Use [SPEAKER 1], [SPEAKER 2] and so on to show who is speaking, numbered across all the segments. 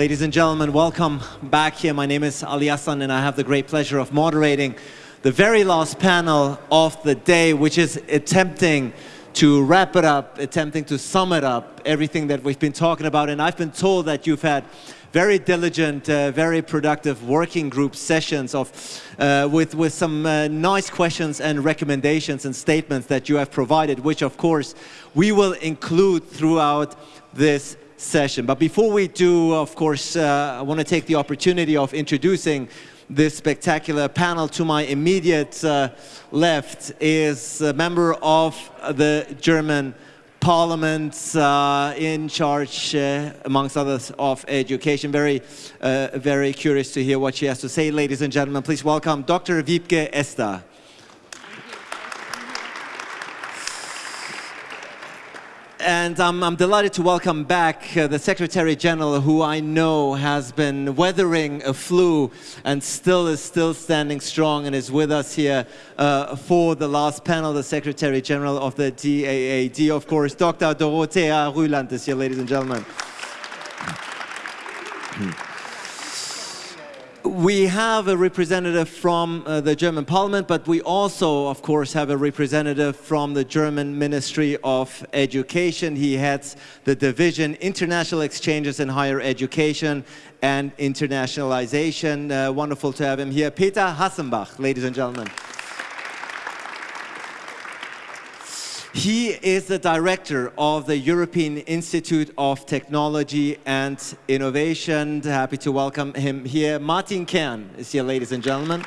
[SPEAKER 1] Ladies and gentlemen, welcome back here. My name is Ali Hassan and I have the great pleasure of moderating the very last panel of the day, which is attempting to wrap it up, attempting to sum it up, everything that we've been talking about. And I've been told that you've had very diligent, uh, very productive working group sessions of, uh, with, with some uh, nice questions and recommendations and statements that you have provided, which of course we will include throughout this session. But before we do, of course, uh, I want to take the opportunity of introducing this spectacular panel. To my immediate uh, left is a member of the German Parliament uh, in charge, uh, amongst others, of education. Very, uh, very curious to hear what she has to say. Ladies and gentlemen, please welcome Dr. Wiebke Esdar. And um, I'm delighted to welcome back uh, the Secretary General, who I know has been weathering a flu and still is still standing strong and is with us here uh, for the last panel, the Secretary General of the DAAD, of course, Dr. Dorothea Rüland is here, ladies and gentlemen. We have a representative from uh, the German parliament, but we also, of course, have a representative from the German Ministry of Education. He heads the division International Exchanges in Higher Education and Internationalization. Uh, wonderful to have him here. Peter Hassenbach, ladies and gentlemen. He is the director of the European Institute of Technology and Innovation. Happy to welcome him here. Martin Kern is here, ladies and gentlemen.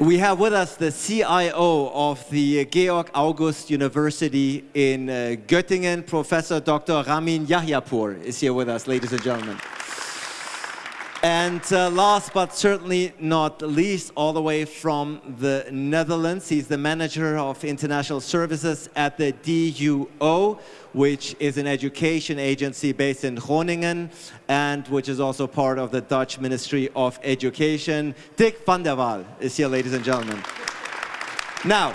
[SPEAKER 1] We have with us the CIO of the Georg August University in uh, Göttingen, Professor Dr. Ramin Yahyapour is here with us, ladies and gentlemen. And uh, last but certainly not least, all the way from the Netherlands, he's the manager of international services at the DUO, which is an education agency based in Groningen and which is also part of the Dutch Ministry of Education. Dick van der Waal is here, ladies and gentlemen. Now,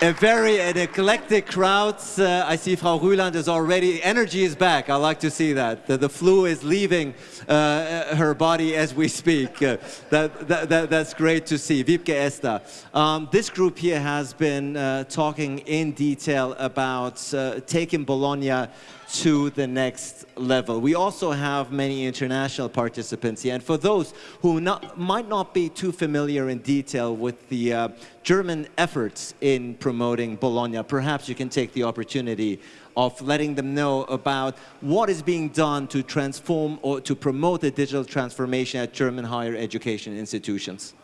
[SPEAKER 1] a very an eclectic crowd. Uh, I see Frau Rüland is already, energy is back. I like to see that. The, the flu is leaving uh, her body as we speak. Uh, that, that, that, that's great to see. Wiebke Esdar. Um, this group here has been uh, talking in detail about uh, taking Bologna to the next level. We also have many international participants here. And for those who not, might not be too familiar in detail with the uh, German efforts in promoting Bologna, perhaps you can take the opportunity of letting them know about what is being done to transform or to promote the digital transformation at German higher education institutions.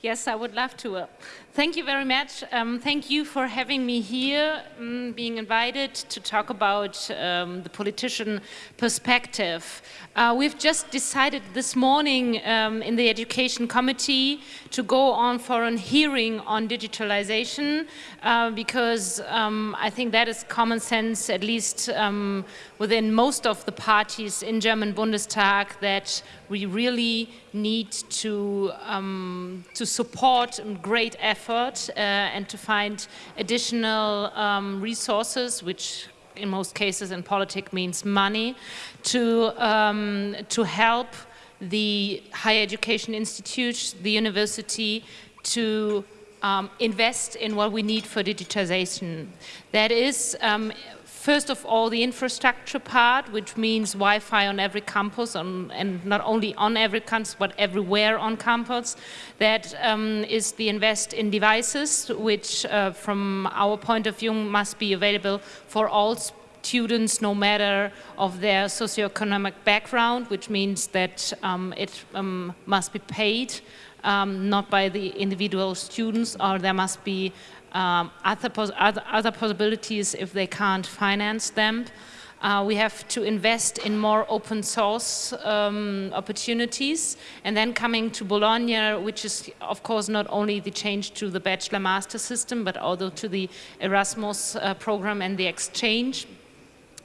[SPEAKER 2] Yes, I would love to. Uh, thank you very much. Um, thank you for having me here, um, being invited to talk about um, the politician perspective. Uh, we've just decided this morning um, in the Education Committee to go on for a hearing on digitalization uh, because um, I think that is common sense, at least um, within most of the parties in German Bundestag, that we really need to, to support great effort uh, and to find additional um, resources, which in most cases in politics means money, to, um, to help the higher education institute, the university, to um, invest in what we need for digitization. That is um, First of all, the infrastructure part, which means Wi-Fi on every campus, on, and not only on every campus, but everywhere on campus. That um, is the invest in devices, which uh, from our point of view must be available for all students no matter of their socioeconomic background, which means that um, it um, must be paid um, not by the individual students or there must be um, other, pos other, other, possibilities if they can't finance them. Uh, we have to invest in more open source um, opportunities. And then coming to Bologna, which is of course not only the change to the bachelor master system, but also to the Erasmus uh, program and the exchange.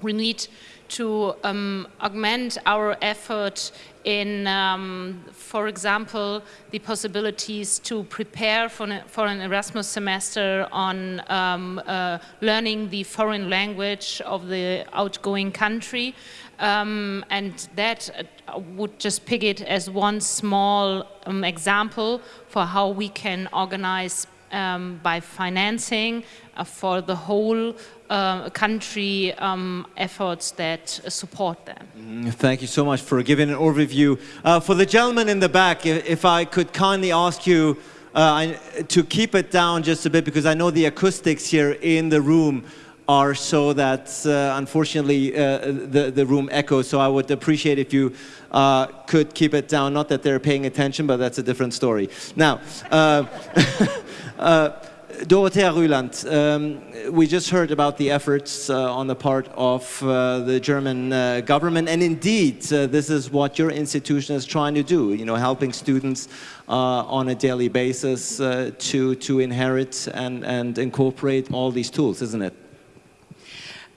[SPEAKER 2] We need to um, augment our effort in, um, for example, the possibilities to prepare for an, for an Erasmus semester on um, uh, learning the foreign language of the outgoing country. Um, and that uh, would just pick it as one small um, example for how we can organize um, by financing for the whole uh, country um, efforts that support them.
[SPEAKER 1] Mm, thank you so much for giving an overview. Uh, for the gentleman in the back, if, I could kindly ask you uh, to keep it down just a bit because I know the acoustics here in the room are so that uh, unfortunately uh, the, the room echoes. So I would appreciate if you uh, could keep it down. Not that they're paying attention, but that's a different story. Now, Dorothea Rüland, um, we just heard about the efforts uh, on the part of uh, the German uh, government, and indeed, uh, this is what your institution is trying to do, you know, helping students uh, on a daily basis uh, to, to inherit and, and incorporate all these tools, isn't it?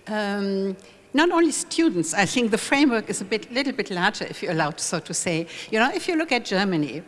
[SPEAKER 3] Um, not only students, I think the framework is a bit, little bit larger, if you're allowed so to say. You know, if you look at Germany,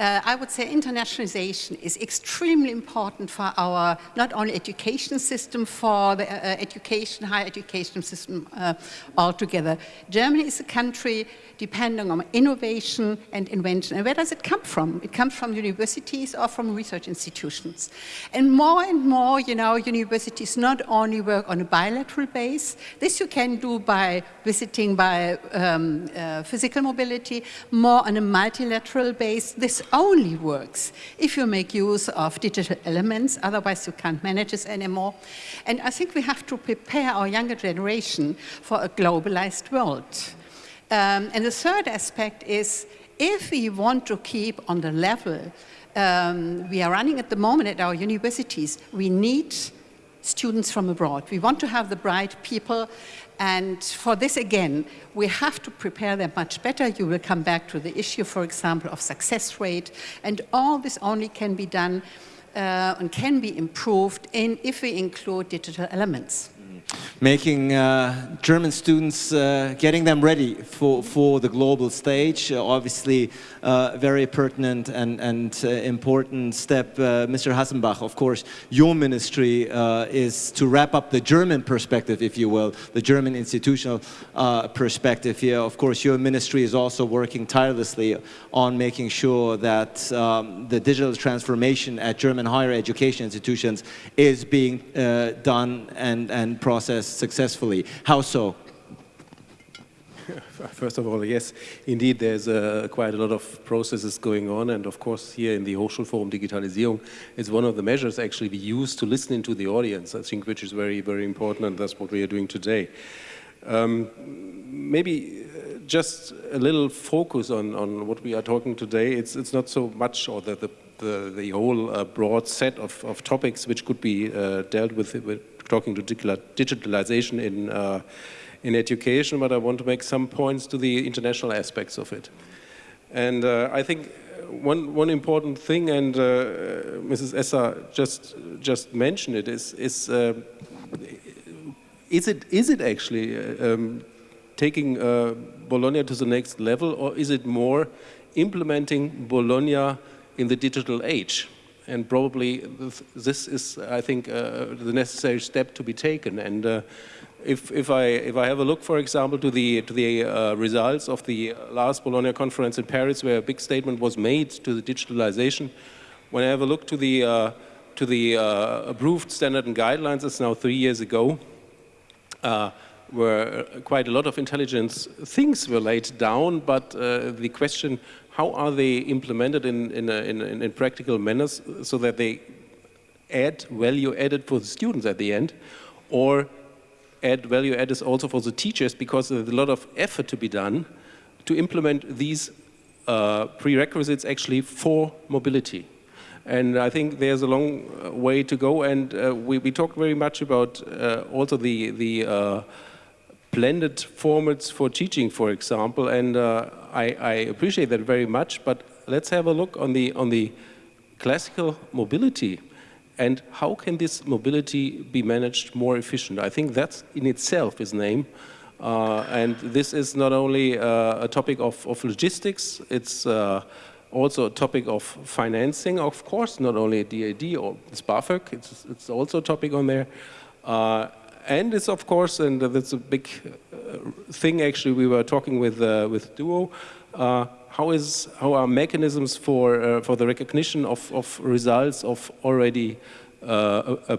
[SPEAKER 3] uh, I would say internationalization is extremely important for our not only education system, for the uh, uh, education, higher education system uh, altogether. Germany is a country depending on innovation and invention. And where does it come from? It comes from universities or from research institutions. And more and more, you know, universities not only work on a bilateral base, this you can do by visiting by um, uh, physical mobility, more on a multilateral base. This only works if you make use of digital elements, otherwise you can't manage this anymore. And I think we have to prepare our younger generation for a globalized world. Um, and the third aspect is if we want to keep on the level um, we are running at the moment at our universities, we need students from abroad. We want to have the bright people and for this, again, we have to prepare them much better. You will come back to the issue, for example, of success rate. And all this only can be done uh, and can be improved in if we include digital elements
[SPEAKER 1] making uh, German students, uh, getting them ready for, for the global stage. Obviously, uh, very pertinent and, and uh, important step. Uh, Mr. Hassenbach, of course, your ministry is to wrap up the German perspective, if you will, the German institutional perspective here. Of course, your ministry is also working tirelessly on making sure that um, the digital transformation at German higher education institutions is being done and, and processed successfully. How so?
[SPEAKER 4] First of all, yes, indeed, there's uh, quite a lot of processes going on, and of course, here in the Hochschulforum Digitalisierung, it's one of the measures actually we use to listen into the audience, I think, which is very, very important, and that's what we are doing today. Um, maybe uh, just a little focus on, on what we are talking today. It's, it's not so much, or the, the, the, the whole uh, broad set of, of topics which could be uh, dealt with, with talking to digitalization in, uh, in education, but I want to make some points to the international aspects of it. And uh, I think one, one important thing, and uh, Mrs. Esdar just, just mentioned it, is, is, uh, is, it, is it actually uh, um, taking uh, Bologna to the next level, or is it more implementing Bologna in the digital age? and probably this is, I think, uh, the necessary step to be taken. And if, if, I, if I have a look, for example, to the, to the uh, results of the last Bologna conference in Paris, where a big statement was made to the digitalization, when I have a look to the, uh, to the uh, approved standard and guidelines, it's now three years ago, uh, where quite a lot of intelligence things were laid down, but the question how are they implemented in, in, in, in, practical manners so that they add value added for the students at the end? Or add value added also for the teachers because there's a lot of effort to be done to implement these uh, prerequisites actually for mobility. And I think there's a long uh, way to go and uh, we, we talked very much about uh, also the, the uh, blended formats for teaching, for example, and uh, I, I, appreciate that very much, but let's have a look on the, on the classical mobility and how can this mobility be managed more efficient? I think that in itself is aim Uh, and this is not only uh, a topic of, of logistics, it's uh, also a topic of financing, of course, not only DAAD or BAföG, it's, it's also a topic on there. Uh, and it's of course, and that's a big uh, thing actually, we were talking with, uh, with Duo, how is how are mechanisms for uh, for the recognition of, of results of already uh, uh,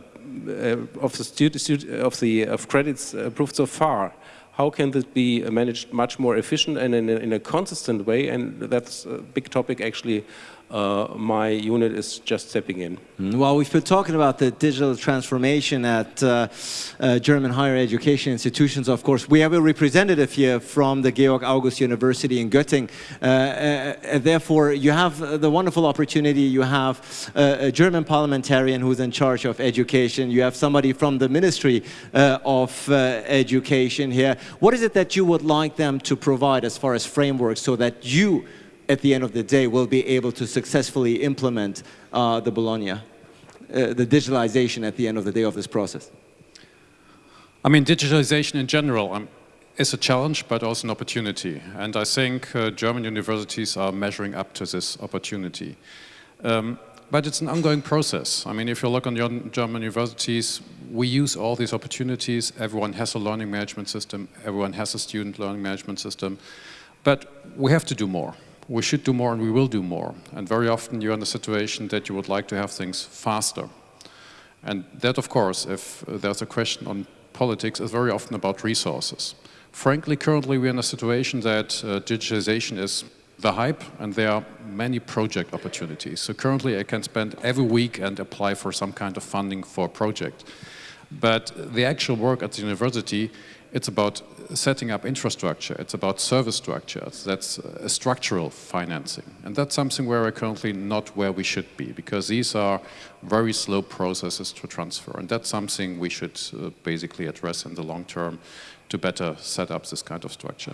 [SPEAKER 4] of the student of the of credits approved so far? How can this be managed much more efficient and in a, in a consistent way? And that's a big topic actually uh, my unit is just stepping in.
[SPEAKER 1] Mm, well, we've been talking about the digital transformation at uh, uh, German higher education institutions. Of course, we have a representative here from the Georg August University in Göttingen. Uh, uh, therefore, you have the wonderful opportunity. You have a German parliamentarian who's in charge of education. You have somebody from the Ministry uh, of Education here. What is it that you would like them to provide as far as frameworks so that you at the end of the day, will be able to successfully implement uh, the Bologna, uh, the digitalization at the end of the day of this process?
[SPEAKER 5] I mean, digitalization in general um, is a challenge, but also an opportunity. And I think uh, German universities are measuring up to this opportunity. Um, but it's an ongoing process. I mean, if you look on your German universities, we use all these opportunities. Everyone has a learning management system. Everyone has a student learning management system. But we have to do more we should do more and we will do more. And very often you're in the situation that you would like to have things faster. And that, of course, if there's a question on politics, is very often about resources. Frankly, currently we're in a situation that uh, digitization is the hype and there are many project opportunities. So currently I can spend every week and apply for some kind of funding for a project. But the actual work at the university, it's about setting up infrastructure, it's about service structures, that's a structural financing. And that's something where we're currently not where we should be, because these are very slow processes to transfer. And that's something we should uh, basically address in the long term to better set up this kind of structure.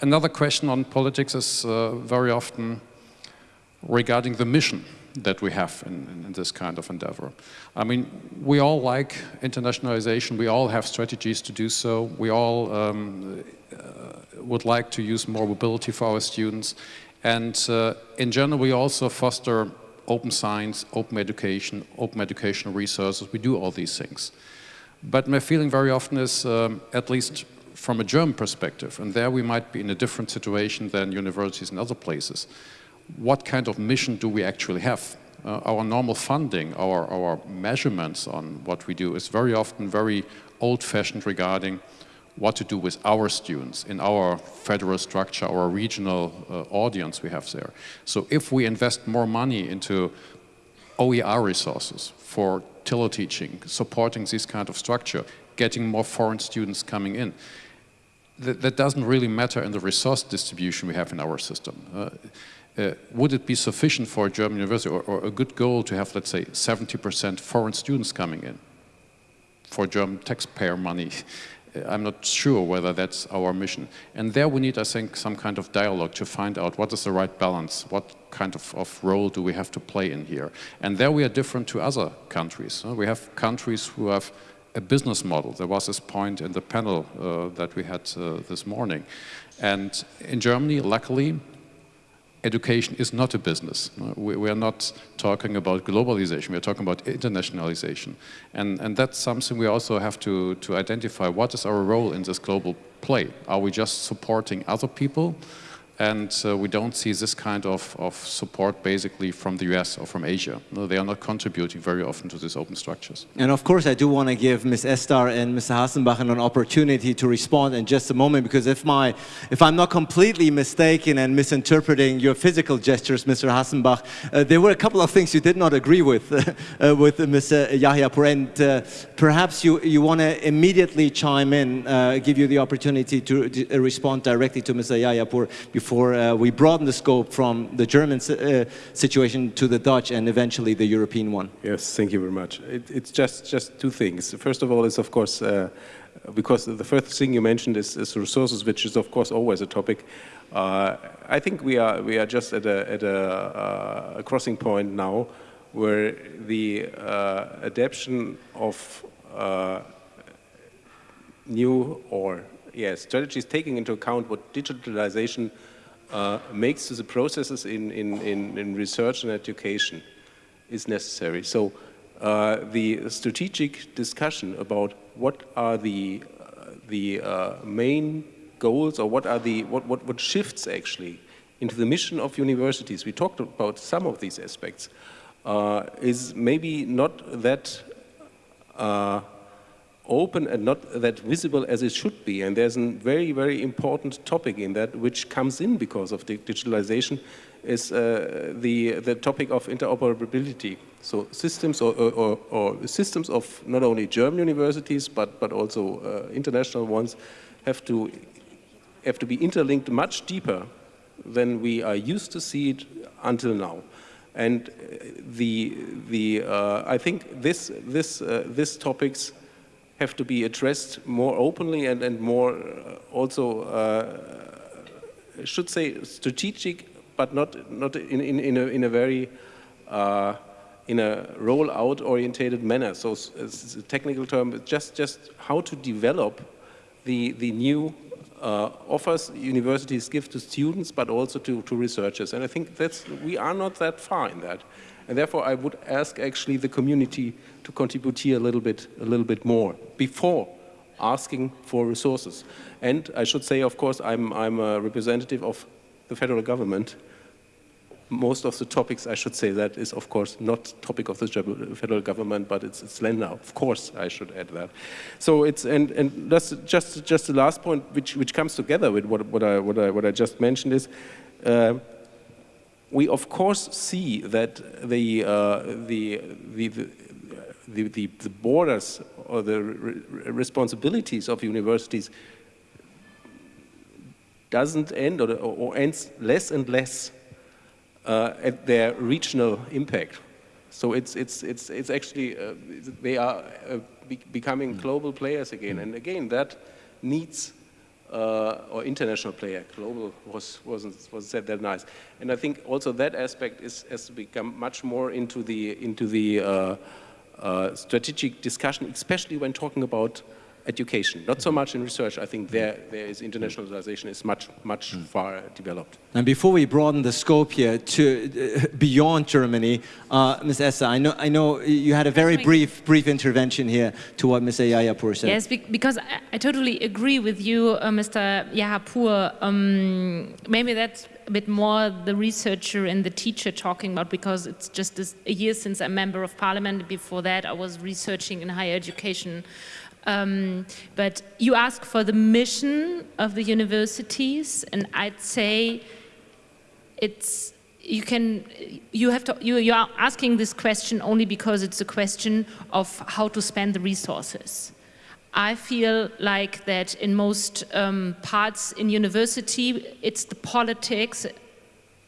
[SPEAKER 5] Another question on politics is uh, very often regarding the mission that we have in, in, this kind of endeavor. I mean, we all like internationalization, we all have strategies to do so, we all um, uh, would like to use more mobility for our students, and uh, in general we also foster open science, open education, open educational resources, we do all these things. But my feeling very often is, um, at least from a German perspective, and there we might be in a different situation than universities in other places, what kind of mission do we actually have? Uh, our normal funding, our, our measurements on what we do is very often very old-fashioned regarding what to do with our students in our federal structure, our regional uh, audience we have there. So if we invest more money into OER resources for teleteaching, supporting this kind of structure, getting more foreign students coming in, that, that doesn't really matter in the resource distribution we have in our system. Uh, uh, would it be sufficient for a German university or, or a good goal to have, let's say, 70% foreign students coming in for German taxpayer money? I'm not sure whether that's our mission. And there we need, I think, some kind of dialogue to find out what is the right balance, what kind of, of role do we have to play in here. And there we are different to other countries. We have countries who have a business model. There was this point in the panel uh, that we had uh, this morning. And in Germany, luckily, education is not a business. Uh, we, we, are not talking about globalization, we are talking about internationalization. And, and that's something we also have to, to identify. What is our role in this global play? Are we just supporting other people? And uh, we don't see this kind of, of support basically from the US or from Asia. No, they are not contributing very often to these open structures.
[SPEAKER 1] And of course I do want to give Ms. Esdar and Mr. Hassenbach an opportunity to respond in just a moment because if, my, if I'm not completely mistaken and misinterpreting your physical gestures, Mr. Hassenbach, uh, there were a couple of things you did not agree with, uh, with Mr. Yahyapour and uh, perhaps you, you want to immediately chime in, uh, give you the opportunity to respond directly to Mr. Yahya Yahyapour before uh, we broaden the scope from the German uh, situation to the Dutch and eventually the European one?
[SPEAKER 4] Yes, thank you very much. It, it's just, just two things. First of all, is of course, uh, because the first thing you mentioned is, is, resources, which is of course always a topic. Uh, I think we are, we are just at a, at a, uh, a crossing point now where the uh, adaptation of new or yes, strategies taking into account what digitalization uh, makes the processes in, in, in, in, research and education is necessary. So uh, the strategic discussion about what are the, uh, the uh, main goals or what are the, what, what, what shifts actually into the mission of universities, we talked about some of these aspects, uh, is maybe not that uh, open and not that visible as it should be. And there's a very, very important topic in that which comes in because of the digitalization is uh, the, the topic of interoperability. So systems or, or, or, systems of not only German universities but, but also uh, international ones have to, have to be interlinked much deeper than we are used to see it until now. And uh, the, the, uh, I think this, this, uh, this topics have to be addressed more openly and, and more uh, also, uh, I should say, strategic, but not, not in, in, in, a, in a very, uh, in a roll-out orientated manner. So it's a technical term, but just, just how to develop the, the new uh, offers universities give to students, but also to, to researchers. And I think that's, we are not that far in that. And therefore, I would ask actually the community to contribute here a little bit, a little bit more before asking for resources. And I should say, of course, I'm, I'm a representative of the federal government. Most of the topics, I should say, that is, of course, not topic of the federal government, but it's, it's Länder. Of course, I should add that. So it's, and, and that's just, just the last point, which, which comes together with what, what, I, what, I, what I just mentioned is, uh, we of course see that the, uh, the, the, the, the, the, borders or the re responsibilities of universities doesn't end or, or ends less and less uh, at their regional impact. So it's, it's, it's, it's actually, uh, they are uh, be becoming global players again. And again, that needs uh, or international player. Global was wasn't was said that nice, and I think also that aspect is has to become much more into the into the uh, uh, strategic discussion, especially when talking about education. Not so much in research. I think there there is internationalization is much much mm. far developed.
[SPEAKER 1] And before we broaden the scope here to uh, beyond Germany, uh, Ms. Esdar, I know I know you had a very brief brief intervention here to what Mr. Yahyapour said.
[SPEAKER 2] Yes, because I, I totally agree with you, uh, Mr. Yahyapour. Um, maybe that's a bit more the researcher and the teacher talking about because it's just a year since I'm member of parliament. Before that, I was researching in higher education um, but you ask for the mission of the universities, and I'd say it's you can you have to you, you are asking this question only because it's a question of how to spend the resources. I feel like that in most um, parts in university, it's the politics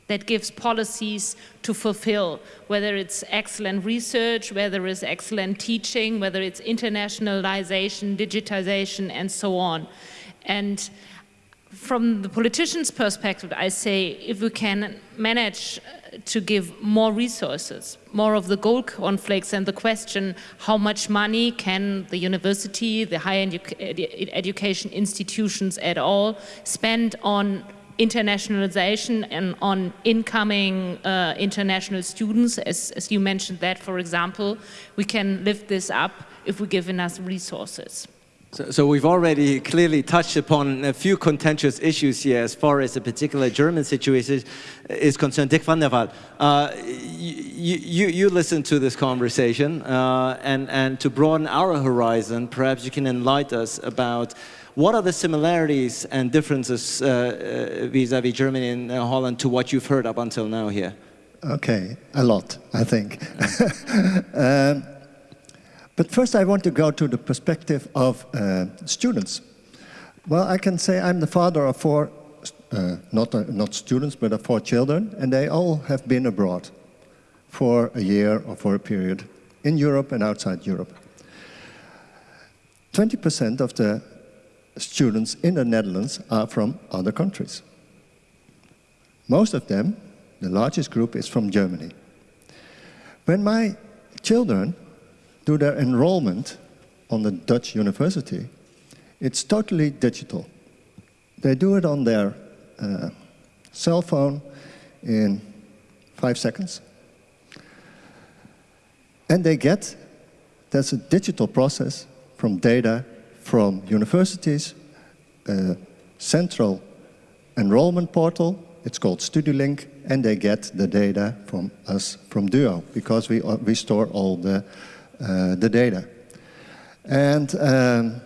[SPEAKER 2] that gives policies to fulfill, whether it's excellent research, whether it's excellent teaching, whether it's internationalization, digitization, and so on. And from the politician's perspective, I say if we can manage uh, to give more resources, more of the goal conflicts and the question how much money can the university, the higher edu education institutions at all spend on internationalization and on incoming uh, international students, as, as you mentioned that, for example, we can lift this up if we give enough resources.
[SPEAKER 1] So, so, we've already clearly touched upon a few contentious issues here as far as the particular German situation is concerned. Dick van der Waal, uh, you, you, you listen to this conversation uh, and, and to broaden our horizon, perhaps you can enlighten us about what are the similarities and differences uh, uh, vis-a-vis -vis Germany and uh, Holland to what you've heard up until now here?
[SPEAKER 6] Okay, a lot, I think. um, but first I want to go to the perspective of uh, students. Well, I can say I'm the father of four, uh, not, uh, not students, but of four children, and they all have been abroad for a year or for a period in Europe and outside Europe. 20% of the students in the Netherlands are from other countries. Most of them, the largest group, is from Germany. When my children do their enrollment on the Dutch university, it's totally digital. They do it on their uh, cell phone in five seconds. And they get, that's a digital process from data from universities, central enrollment portal, it's called Studielink, and they get the data from us from Duo because we, uh, we store all the, uh, the data. And um,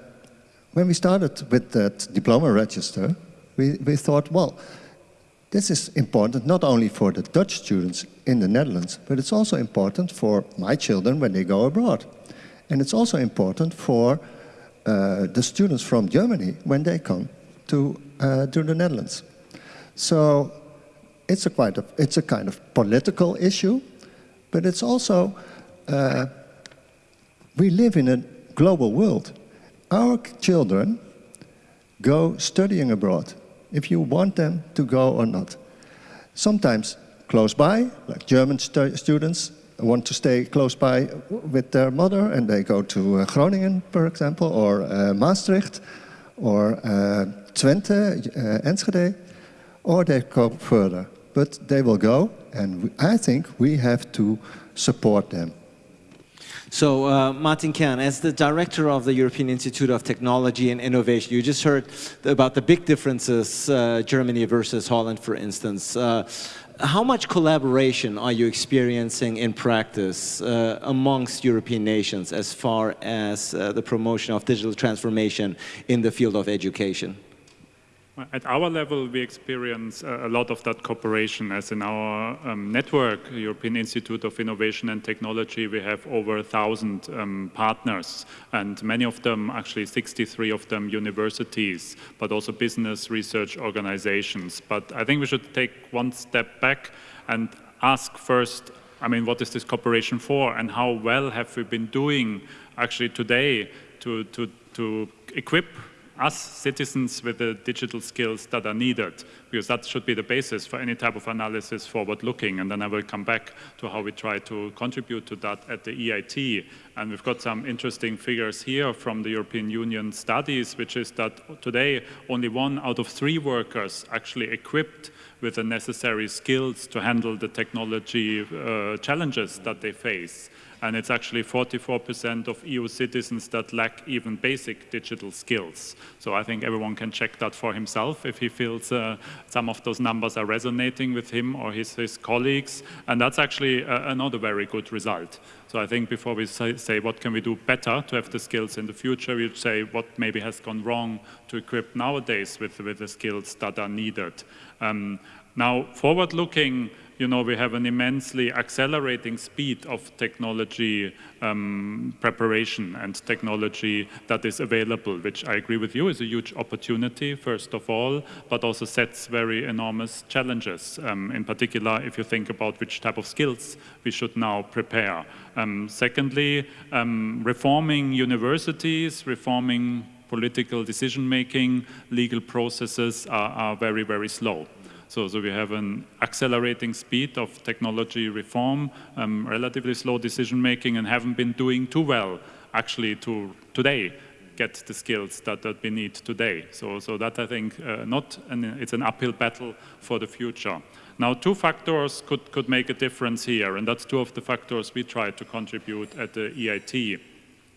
[SPEAKER 6] when we started with that diploma register, we, we thought, well, this is important not only for the Dutch students in the Netherlands, but it's also important for my children when they go abroad. And it's also important for the students from Germany when they come to, uh, to the Netherlands. So it's a, quite a, it's a kind of political issue, but it's also, uh, we live in a global world. Our children go studying abroad if you want them to go or not. Sometimes close by, like German stu students want to stay close by with their mother and they go to uh, Groningen, for example, or uh, Maastricht, or uh, Twente, Enschede, or they go further. But they will go, and I think we have to support them.
[SPEAKER 1] So, uh, Martin Kern, as the director of the European Institute of Technology and Innovation, you just heard about the big differences, uh, Germany versus Holland, for instance. Uh, how much collaboration are you experiencing in practice uh, amongst European nations as far as uh, the promotion of digital transformation in the field of education?
[SPEAKER 7] At our level, we experience a lot of that cooperation as in our um, network, European Institute of Innovation and Technology, we have over a thousand um, partners and many of them, actually 63 of them universities, but also business research organizations. But I think we should take one step back and ask first, I mean, what is this cooperation for and how well have we been doing actually today to, to, to equip us citizens with the digital skills that are needed, because that should be the basis for any type of analysis forward-looking. And then I will come back to how we try to contribute to that at the EIT. And we've got some interesting figures here from the European Union studies, which is that today only one out of three workers actually equipped with the necessary skills to handle the technology uh, challenges that they face and it's actually 44% of EU citizens that lack even basic digital skills. So I think everyone can check that for himself if he feels uh, some of those numbers are resonating with him or his, his colleagues, and that's actually uh, another very good result. So I think before we say, say, what can we do better to have the skills in the future, we'd say what maybe has gone wrong to equip nowadays with, with the skills that are needed. Um, now, forward-looking, you know, we have an immensely accelerating speed of technology um, preparation and technology that is available, which I agree with you is a huge opportunity, first of all, but also sets very enormous challenges, um, in particular, if you think about which type of skills we should now prepare. Um, secondly, um, reforming universities, reforming political decision-making, legal processes are, are very, very slow. So, so we have an accelerating speed of technology reform, um, relatively slow decision making, and haven't been doing too well actually to today get the skills that, that we need today. So, so that I think uh, not an, it's an uphill battle for the future. Now, two factors could, could make a difference here, and that's two of the factors we try to contribute at the EIT,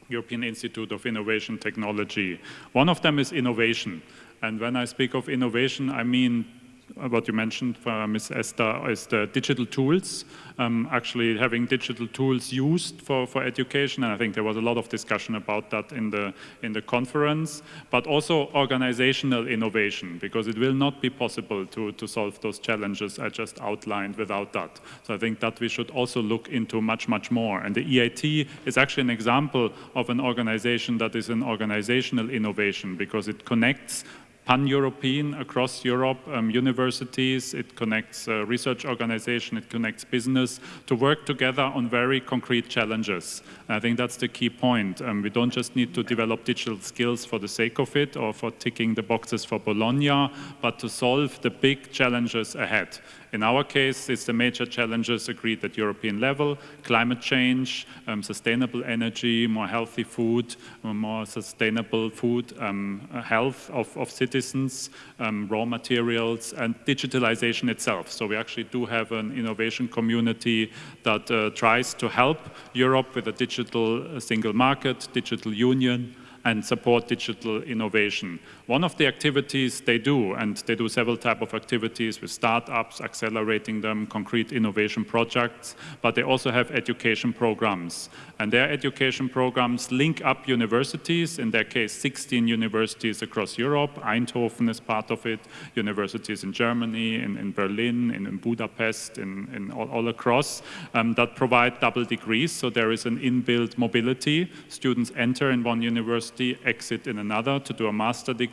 [SPEAKER 7] European Institute of Innovation Technology. One of them is innovation. And when I speak of innovation, I mean what you mentioned, uh, Ms. Esdar, is the digital tools, um, actually having digital tools used for, for education. And I think there was a lot of discussion about that in the, in the conference, but also organizational innovation, because it will not be possible to, to solve those challenges I just outlined without that. So I think that we should also look into much, much more. And the EIT is actually an example of an organization that is an organizational innovation, because it connects pan-European across Europe, um, universities, it connects uh, research organization, it connects business to work together on very concrete challenges. And I think that's the key point. Um, we don't just need to develop digital skills for the sake of it or for ticking the boxes for Bologna, but to solve the big challenges ahead. In our case, it's the major challenges agreed at European level, climate change, um, sustainable energy, more healthy food, more sustainable food, um, health of, of citizens, citizens, um, raw materials, and digitalization itself. So we actually do have an innovation community that uh, tries to help Europe with a digital uh, single market, digital union, and support digital innovation. One of the activities they do, and they do several type of activities with startups, accelerating them, concrete innovation projects, but they also have education programs. And their education programs link up universities, in their case 16 universities across Europe, Eindhoven is part of it, universities in Germany, in, in Berlin, in, in, Budapest, in, in all, all, across, um, that provide double degrees, so there is an inbuilt mobility. Students enter in one university, exit in another to do a master degree,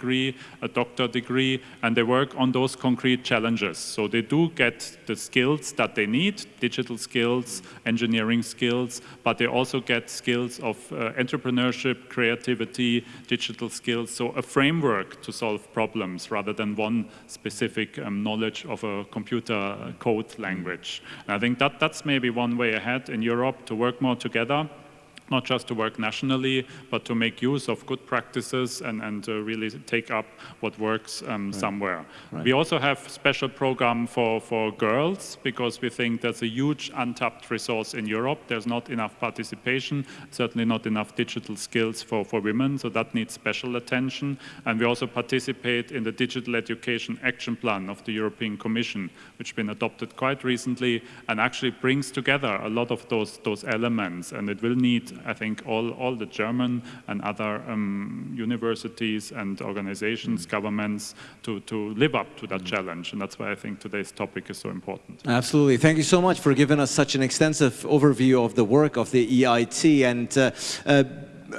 [SPEAKER 7] a doctor degree, and they work on those concrete challenges. So they do get the skills that they need, digital skills, engineering skills, but they also get skills of uh, entrepreneurship, creativity, digital skills, so a framework to solve problems rather than one specific um, knowledge of a computer code language. And I think that that's maybe one way ahead in Europe to work more together not just to work nationally, but to make use of good practices and, and uh, really take up what works um, right. somewhere. Right. We also have special program for, for girls because we think there's a huge untapped resource in Europe. There's not enough participation, certainly not enough digital skills for, for women, so that needs special attention. And we also participate in the Digital Education Action Plan of the European Commission, which has been adopted quite recently and actually brings together a lot of those, those elements. And it will need I think all, all the German and other um, universities and organizations, mm. governments to, to live up to that mm. challenge. And that's why I think today's topic is so important.
[SPEAKER 1] Absolutely. Thank you so much for giving us such an extensive overview of the work of the EIT. And uh, uh,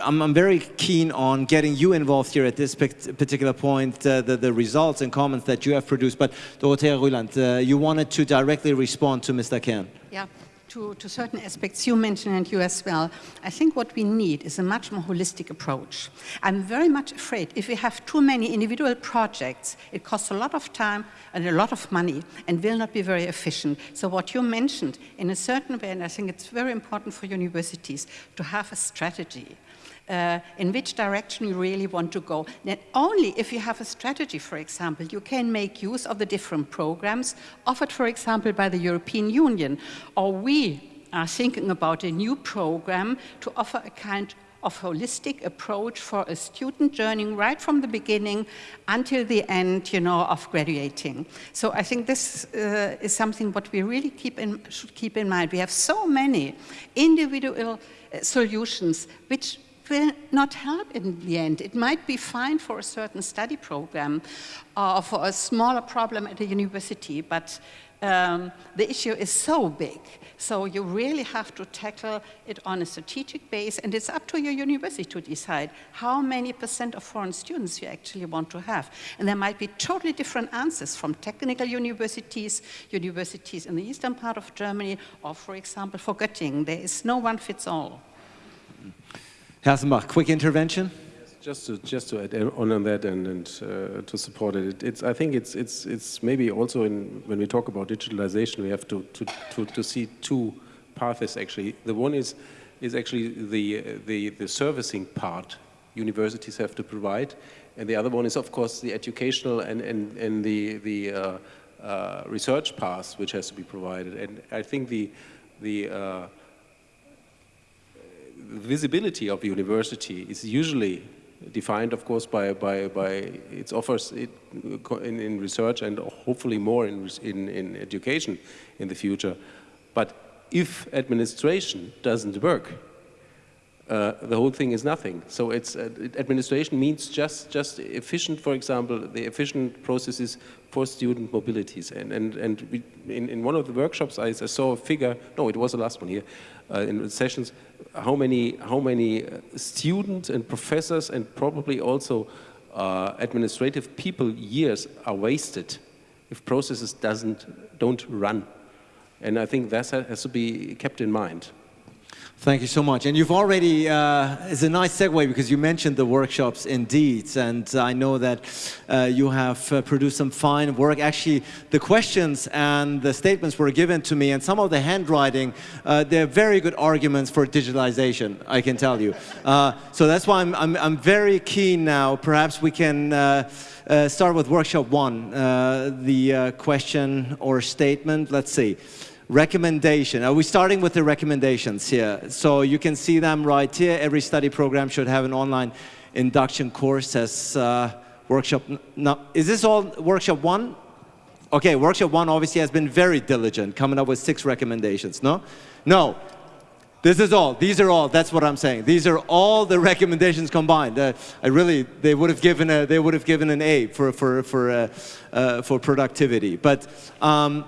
[SPEAKER 1] I'm, I'm, very keen on getting you involved here at this particular point, uh, the, the, results and comments that you have produced. But Dorothea Rüland, uh, you wanted to directly respond to Mr. Kern.
[SPEAKER 3] Yeah to, to certain aspects you mentioned and you as well, I think what we need is a much more holistic approach. I'm very much afraid if we have too many individual projects, it costs a lot of time and a lot of money and will not be very efficient. So what you mentioned in a certain way, and I think it's very important for universities to have a strategy uh, in which direction you really want to go. Not only if you have a strategy, for example, you can make use of the different programs offered, for example, by the European Union, or we are thinking about a new program to offer a kind of holistic approach for a student journey right from the beginning until the end, you know, of graduating. So I think this uh, is something what we really keep in, should keep in mind. We have so many individual uh, solutions which will not help in the end. It might be fine for a certain study program or for a smaller problem at a university, but um, the issue is so big. So you really have to tackle it on a strategic base, and it's up to your university to decide how many percent of foreign students you actually want to have. And there might be totally different answers from technical universities, universities in the eastern part of Germany, or for example, for Göttingen. There is no one fits all.
[SPEAKER 1] Hassenbach, quick intervention?
[SPEAKER 4] Just to just to add on on that and, and uh, to support it, it's I think it's it's it's maybe also in when we talk about digitalization, we have to to to, to see two paths actually. The one is is actually the the the servicing part universities have to provide, and the other one is of course the educational and and and the the uh, uh, research path which has to be provided. And I think the the uh, visibility of university is usually defined, of course, by, by, by its offers in, in research and hopefully more in, in, in education in the future. But if administration doesn't work, uh, the whole thing is nothing. So it's uh, administration means just just efficient, for example, the efficient processes for student mobilities. And and and we, in in one of the workshops, I, I, saw a figure. No, it was the last one here in sessions. How many how many uh, students and professors and probably also uh, administrative people years are wasted if processes doesn't don't run. And I think that has to be kept in mind.
[SPEAKER 1] Thank you so much. And you've already, uh, it's a nice segue because you mentioned the workshops indeed. And I know that uh, you have uh, produced some fine work. Actually, the questions and the statements were given to me and some of the handwriting, uh, they're very good arguments for digitalization, I can tell you. Uh, so that's why I'm, I'm, I'm, very keen now. Perhaps we can uh, start with workshop one, the question or statement. Let's see. Recommendation. Are we starting with the recommendations here? So you can see them right here. Every study program should have an online induction course as uh, workshop. Now, is this all workshop one? Okay, workshop one obviously has been very diligent, coming up with six recommendations, no? No, this is all. These are all. That's what I'm saying. These are all the recommendations combined. Uh, I really, they would have given a, they would have given an A for for for uh, uh, for productivity. But um,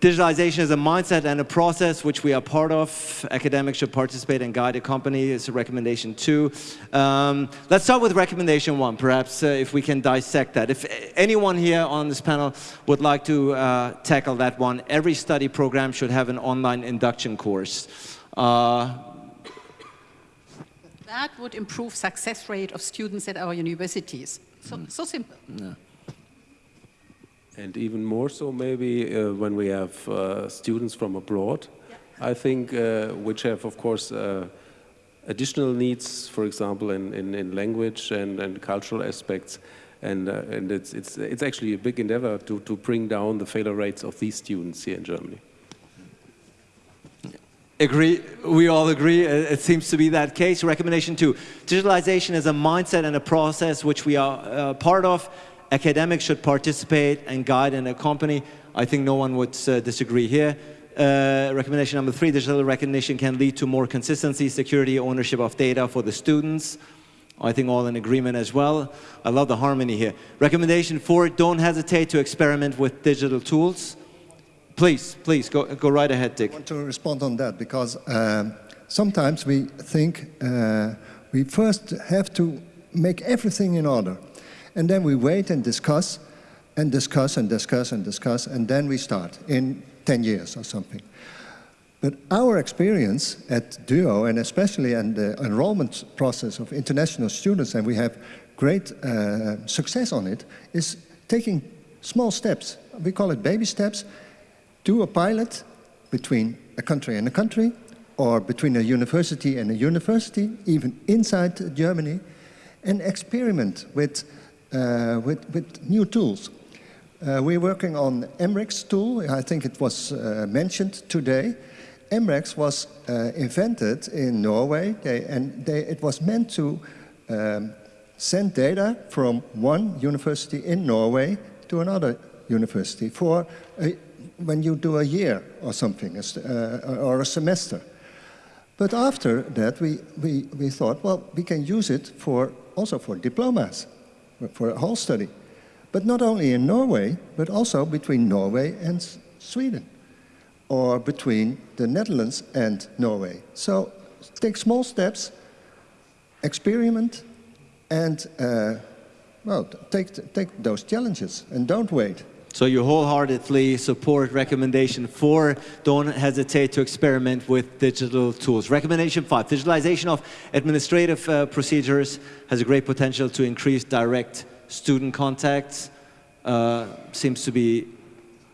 [SPEAKER 1] digitalization is a mindset and a process which we are part of. Academics should participate and guide a company. It's a recommendation two. Um, let's start with recommendation one, perhaps, uh, if we can dissect that. If anyone here on this panel would like to uh, tackle that one, every study program should have an online induction course. Uh,
[SPEAKER 3] that would improve success rate of students at our universities. So, so simple.
[SPEAKER 4] And even more so maybe uh, when we have uh, students from abroad, yeah. I think, uh, which have, of course, uh, additional needs, for example, in, in, in language and, and cultural aspects. And, uh, and it's, it's, it's actually a big endeavor to, to bring down the failure rates of these students here in Germany.
[SPEAKER 1] Agree, we all agree, it seems to be that case. Recommendation two, digitalization is a mindset and a process which we are uh, part of academics should participate and guide and accompany. I think no one would uh, disagree here. Uh, recommendation number three, digital recognition can lead to more consistency, security, ownership of data for the students. I think all in agreement as well. I love the harmony here. Recommendation four, don't hesitate to experiment with digital tools. Please, please, go, go right ahead, Dick.
[SPEAKER 6] I want to respond on that because um, sometimes we think uh, we first have to make everything in order. And then we wait and discuss and discuss and discuss and discuss, and then we start in 10 years or something. But our experience at DUO, and especially in the enrollment process of international students, and we have great uh, success on it, is taking small steps. We call it baby steps. Do a pilot between a country and a country, or between a university and a university, even inside Germany, and experiment with with, with new tools. Uh, we're working on EMREX tool. I think it was uh, mentioned today. EMREX was invented in Norway, they, and they, it was meant to um, send data from one university in Norway to another university for a, when you do a year or something, uh, or a semester. But after that, we, we, we thought, well, we can use it for also for diplomas for a whole study. But not only in Norway, but also between Norway and Sweden, or between the Netherlands and Norway. So take small steps, experiment, and uh, well, take, take those challenges and don't wait.
[SPEAKER 1] So you wholeheartedly support recommendation four, don't hesitate to experiment with digital tools. Recommendation five, digitalization of administrative uh, procedures has a great potential to increase direct student contacts. Uh, seems to be,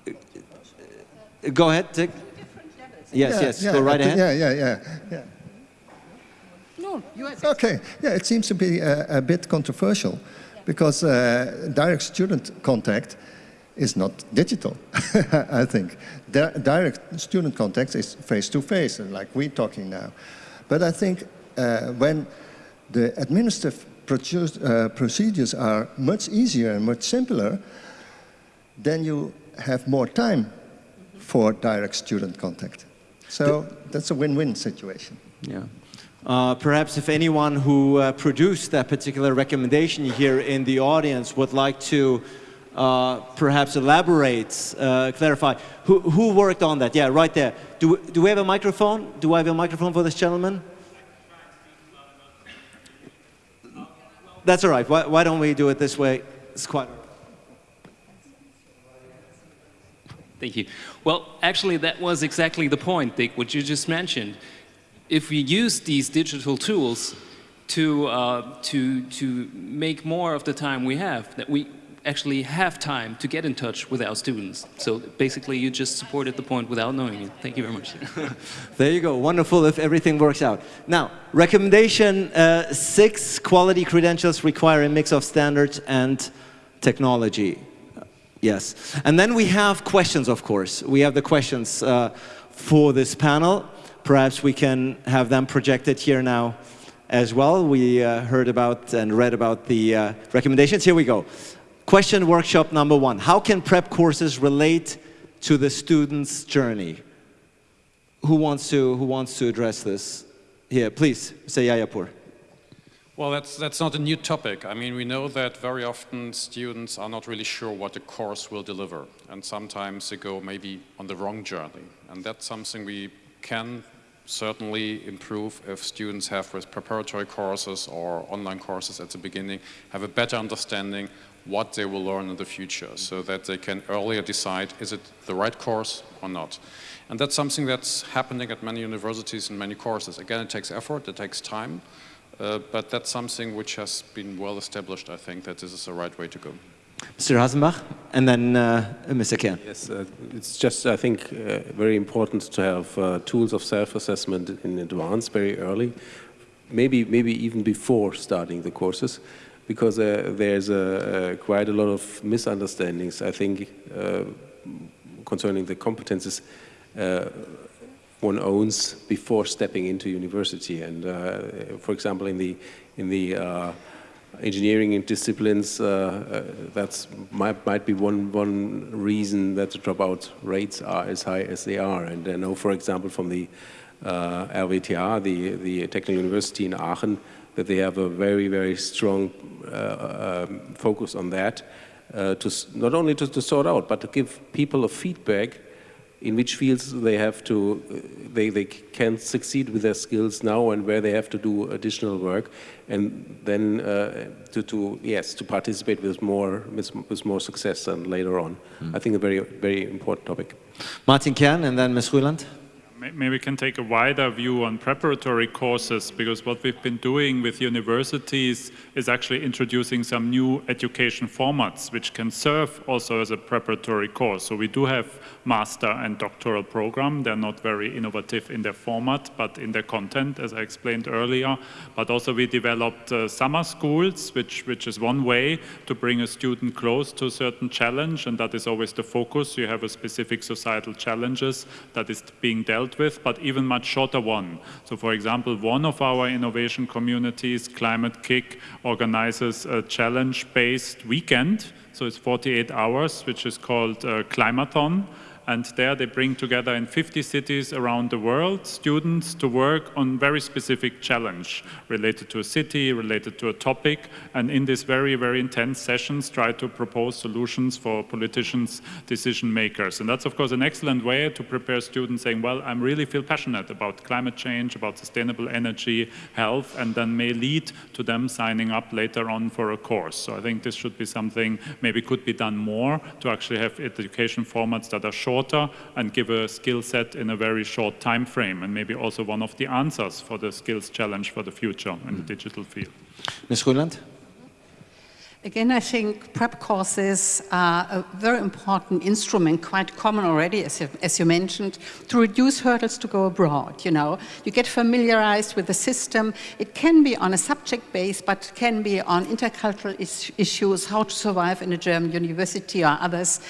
[SPEAKER 1] uh, go ahead, Dick. Yes, yeah, yes, yeah, go right ahead.
[SPEAKER 6] Yeah, yeah, yeah. yeah.
[SPEAKER 3] No, you
[SPEAKER 6] Okay, yeah, it seems to be a, a bit controversial because uh, direct student contact is not digital, I think. Di direct student contact is face-to-face, -face, like we're talking now. But I think uh, when the administrative uh, procedures are much easier and much simpler, then you have more time for direct student contact. So that's a win-win situation.
[SPEAKER 1] Yeah. Uh, perhaps if anyone who uh, produced that particular recommendation here in the audience would like to uh, perhaps elaborate, uh, clarify. Who, who worked on that? Yeah, right there. Do, do we have a microphone? Do I have a microphone for this gentleman? That's all right. Why, why don't we do it this way? It's quite.
[SPEAKER 8] Thank you. Well, actually, that was exactly the point, Dick, what you just mentioned. if we use these digital tools to, uh, to, to make more of the time we have, that we actually have time to get in touch with our students. So basically you just supported the point without knowing it. Thank you very much.
[SPEAKER 1] there you go, wonderful if everything works out. Now, recommendation uh, six, quality credentials require a mix of standards and technology. Yes, and then we have questions, of course. We have the questions uh, for this panel. Perhaps we can have them projected here now as well. We uh, heard about and read about the uh, recommendations. Here we go. Question workshop number one. How can prep courses relate to the student's journey? Who wants to, who wants to address this? Here, please, say Yahyapour.
[SPEAKER 5] Well, that's, that's not a new topic. I mean, we know that very often students are not really sure what the course will deliver. And sometimes they go maybe on the wrong journey. And that's something we can certainly improve if students have with preparatory courses or online courses at the beginning, have a better understanding what they will learn in the future so that they can earlier decide is it the right course or not. And that's something that's happening at many universities and many courses. Again, it takes effort, it takes time, uh, but that's something which has been well established, I think, that this is the right way to go.
[SPEAKER 1] Mr. Hassenbach, and then uh, Mr. Kern.
[SPEAKER 4] Yes, uh, it's just, I think, uh, very important to have uh, tools of self-assessment in advance, very early, maybe, maybe even before starting the courses because uh, there's a, quite a lot of misunderstandings, I think, uh, concerning the competences uh, one owns before stepping into university. And for example, in the in the engineering disciplines, uh, uh, that's might, might be one, one reason that the dropout rates are as high as they are. And I know, for example, from the uh, the, the Technical University in Aachen, that they have a very, very strong uh, um, focus on that, uh, to not only to, to, sort out, but to give people a feedback in which fields they have to, uh, they, they can succeed with their skills now and where they have to do additional work, and then uh, to, to, yes, to participate with more, with, with more success than later on. Mm. I think a very, very important topic.
[SPEAKER 1] Martin Kern and then Ms. Rüland
[SPEAKER 7] maybe we can take a wider view on preparatory courses because what we've been doing with universities is actually introducing some new education formats which can serve also as a preparatory course. So we do have master and doctoral program. They're not very innovative in their format, but in their content, as I explained earlier. But also we developed uh, summer schools, which, which is one way to bring a student close to a certain challenge, and that is always the focus. You have a specific societal challenges that is being dealt with, but even much shorter one. So for example, one of our innovation communities, Climate-KIC, organizes a challenge-based weekend, so it's 48 hours, which is called uh, Climathon, and there they bring together in 50 cities around the world students to work on very specific challenge related to a city, related to a topic, and in these very, very intense sessions try to propose solutions for politicians, decision makers. And that's of course an excellent way to prepare students saying, well, I really feel passionate about climate change, about sustainable energy, health, and then may lead to them signing up later on for a course. So I think this should be something maybe could be done more to actually have education formats that are short shorter and give a skill set in a very short time frame and maybe also one of the answers for the skills challenge for the future in the hmm. digital field.
[SPEAKER 1] Ms. Rüland?
[SPEAKER 3] Again, I think prep courses are a very important instrument, quite common already, as you, as you, mentioned, to reduce hurdles to go abroad, you know. You get familiarized with the system. It can be on a subject base, but can be on intercultural is issues, how to survive in a German university or others.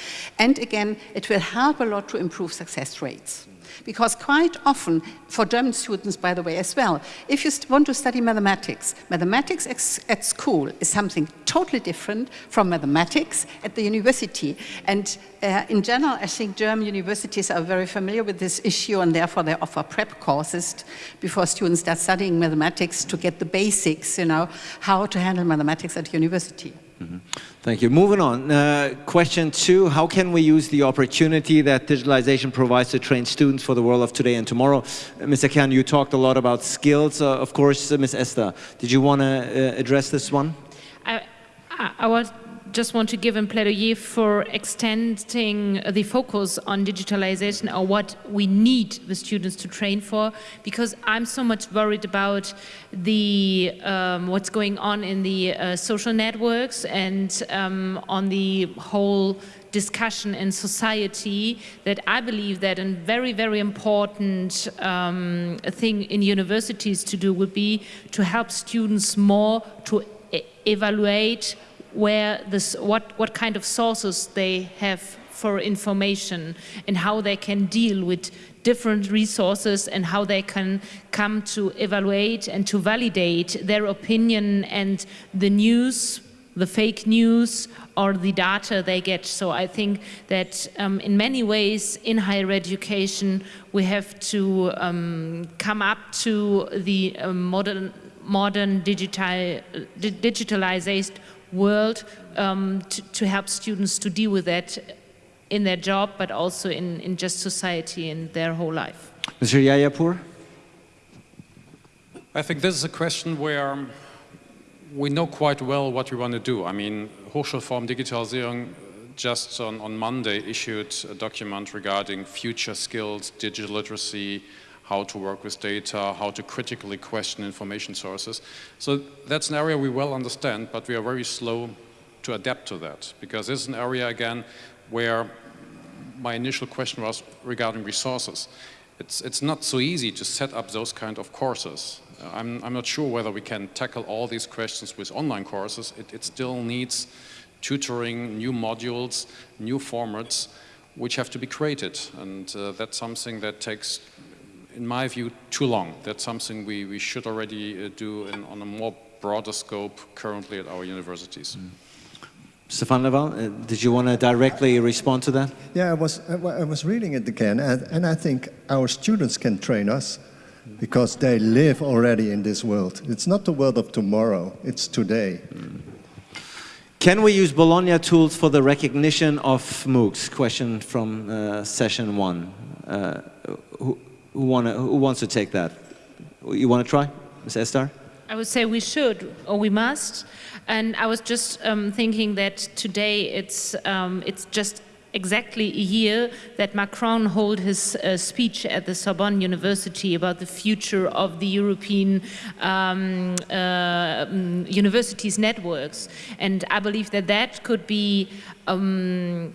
[SPEAKER 3] And again, it will help a lot to improve success rates. Because quite often, for German students, by the way, as well, if you want to study mathematics, mathematics at school is something totally different from mathematics at the university. And uh, in general, I think German universities are very familiar with this issue and therefore they offer prep courses before students start studying mathematics to get the basics, you know, how to handle mathematics at university.
[SPEAKER 1] Thank you. Moving on. Uh, question two, how can we use the opportunity that digitalization provides to train students for the world of today and tomorrow? Uh, Mr. Kern, you talked a lot about skills. Uh, of course, uh, Ms. Esdar, did you want to uh, address this one?
[SPEAKER 2] I, I was just want to give a plaidoyer for extending the focus on digitalization or what we need the students to train for, because I'm so much worried about the um, what's going on in the uh, social networks and um, on the whole discussion in society that I believe that a very, very important um, thing in universities to do would be to help students more to evaluate where this, what, what kind of sources they have for information and how they can deal with different resources and how they can come to evaluate and to validate their opinion and the news the fake news or the data they get. So I think that um, in many ways in higher education we have to um, come up to the uh, modern, modern digital, digitalized world um, to, to, help students to deal with that in their job but also in, in just society in their whole life.
[SPEAKER 1] Mr. Yayapour?
[SPEAKER 5] I think this is a question where we know quite well what we want to do. I mean, Hochschulforum Digitalisierung just on, on Monday issued a document regarding future skills, digital literacy, how to work with data, how to critically question information sources. So that's an area we well understand, but we are very slow to adapt to that because this is an area, again, where my initial question was regarding resources. It's, it's not so easy to set up those kind of courses. I'm, I'm not sure whether we can tackle all these questions with online courses. It, it still needs tutoring, new modules, new formats, which have to be created. And uh, that's something that takes, in my view, too long. That's something we, we should already uh, do in, on a more broader scope currently at our universities. Mm.
[SPEAKER 1] Stefan Laval, uh, did you want to directly respond to that?
[SPEAKER 6] Yeah, I was, I was reading it again, and, and I think our students can train us because they live already in this world. It's not the world of tomorrow, it's today.
[SPEAKER 1] Can we use Bologna tools for the recognition of MOOCs? Question from uh, session one. Uh, who, wanna, who, wants to take that? You want to try, Ms. Esdar?
[SPEAKER 2] I would say we should, or we must. And I was just um, thinking that today it's, um, it's just exactly a year that Macron held his uh, speech at the Sorbonne University about the future of the European um, uh, universities networks. And I believe that that could be um,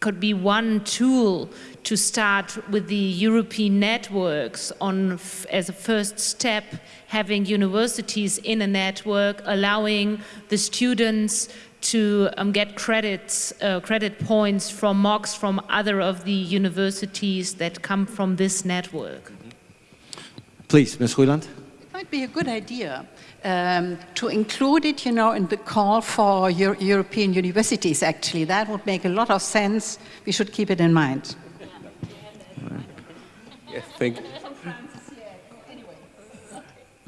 [SPEAKER 2] could be one tool to start with the European networks on as a first step having universities in a network allowing the students to um, get credits, uh, credit points from MOOCs from other of the universities that come from this network.
[SPEAKER 1] Please, Ms. Rüland.
[SPEAKER 3] It might be a good idea um, to include it, you know, in the call for Euro European universities, actually. That would make a lot of sense. We should keep it in mind.
[SPEAKER 4] Yeah, thank,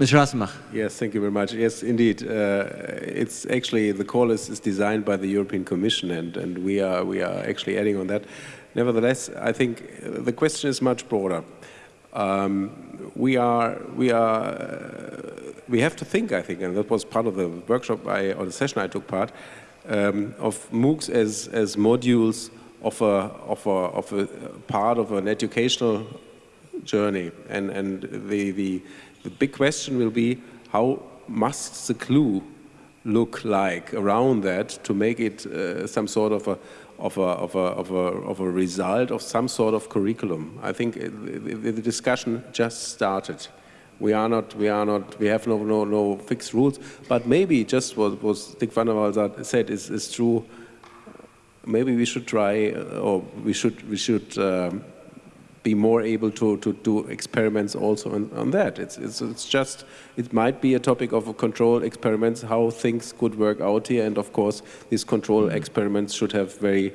[SPEAKER 1] Mr. Hassenbach.
[SPEAKER 4] Yes, thank you very much. Yes, indeed. Uh, it's actually, the call is, is, designed by the European Commission and, and we, are, we are actually adding on that. Nevertheless, I think the question is much broader. Um, we are, we are, uh, we have to think, I think, and that was part of the workshop I, or the session I took part, um, of MOOCs as, as modules of a, of, a, of a part of an educational journey. And, and the, the, the big question will be how must the clue look like around that to make it uh, some sort of a, of a, of, a, of, a, of a result of some sort of curriculum. I think the, the discussion just started. We are not, we are not, we have no, no, no fixed rules, but maybe just what, what Dick van der Waal said is, is true. Maybe we should try, uh, or we should, we should um, be more able to, to do experiments also on, on that. It's, it's, it's just, it might be a topic of a control experiments, how things could work out here. And of course, these control mm-hmm. experiments should have very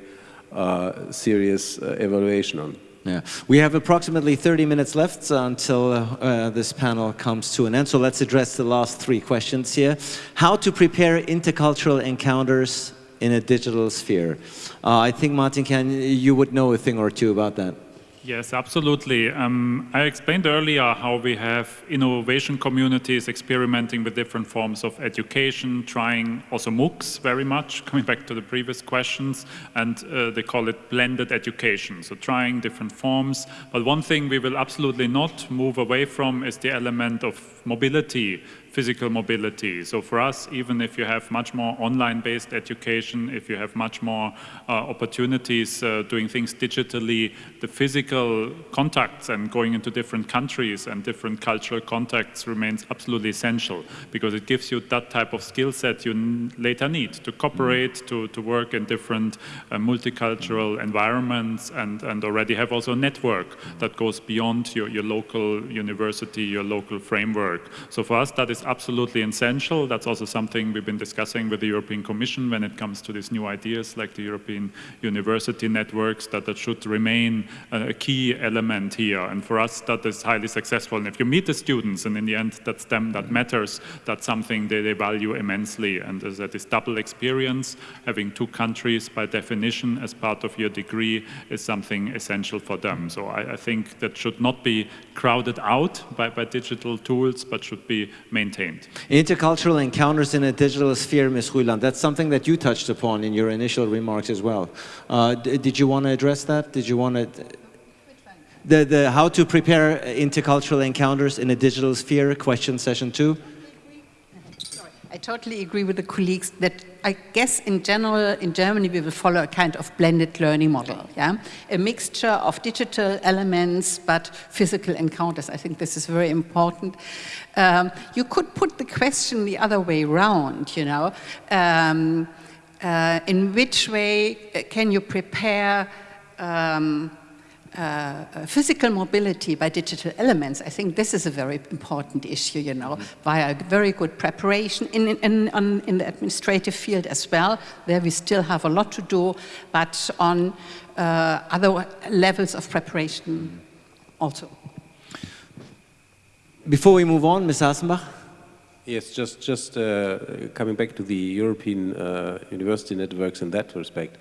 [SPEAKER 4] uh, serious uh, evaluation on.
[SPEAKER 1] Yeah, we have approximately 30 minutes left until uh, uh, this panel comes to an end. So let's address the last three questions here. How to prepare intercultural encounters in a digital sphere? Uh, I think Martin, can you would know a thing or two about that.
[SPEAKER 7] Yes, absolutely. Um, I explained earlier how we have innovation communities experimenting with different forms of education, trying also MOOCs very much, coming back to the previous questions, and uh, they call it blended education, so trying different forms. But one thing we will absolutely not move away from is the element of mobility physical mobility. So for us, even if you have much more online-based education, if you have much more uh, opportunities uh, doing things digitally, the physical contacts and going into different countries and different cultural contacts remains absolutely essential because it gives you that type of skill set you later need to cooperate, mm. to, to work in different uh, multicultural environments and, and already have also a network that goes beyond your, your local university, your local framework. So for us, that is absolutely essential. That's also something we've been discussing with the European Commission when it comes to these new ideas like the European University Networks, that that should remain a key element here. And for us, that is highly successful. And if you meet the students, and in the end, that's them that matters, that's something they, value immensely. And as that is double experience, having two countries by definition as part of your degree is something essential for them. So I, I think that should not be crowded out by, by digital tools, but should be maintained maintained.
[SPEAKER 1] Intercultural encounters in a digital sphere, Ms. Rüland, that's something that you touched upon in your initial remarks as well. Uh, did you want to address that? Did you want to... The, the how to prepare intercultural encounters in a digital sphere, question session two?
[SPEAKER 3] I totally agree with the colleagues that I guess in general in Germany we will follow a kind of blended learning model, yeah? A mixture of digital elements but physical encounters. I think this is very important. Um, you could put the question the other way around, you know. Um, uh, in which way can you prepare um, uh, physical mobility by digital elements, I think this is a very important issue, you know, via very good preparation in, in, on, in the administrative field as well. There we still have a lot to do, but on uh, other levels of preparation also.
[SPEAKER 1] Before we move on, Ms. Hassenbach?
[SPEAKER 4] Yes, just, just uh, coming back to the European uh, university networks in that respect.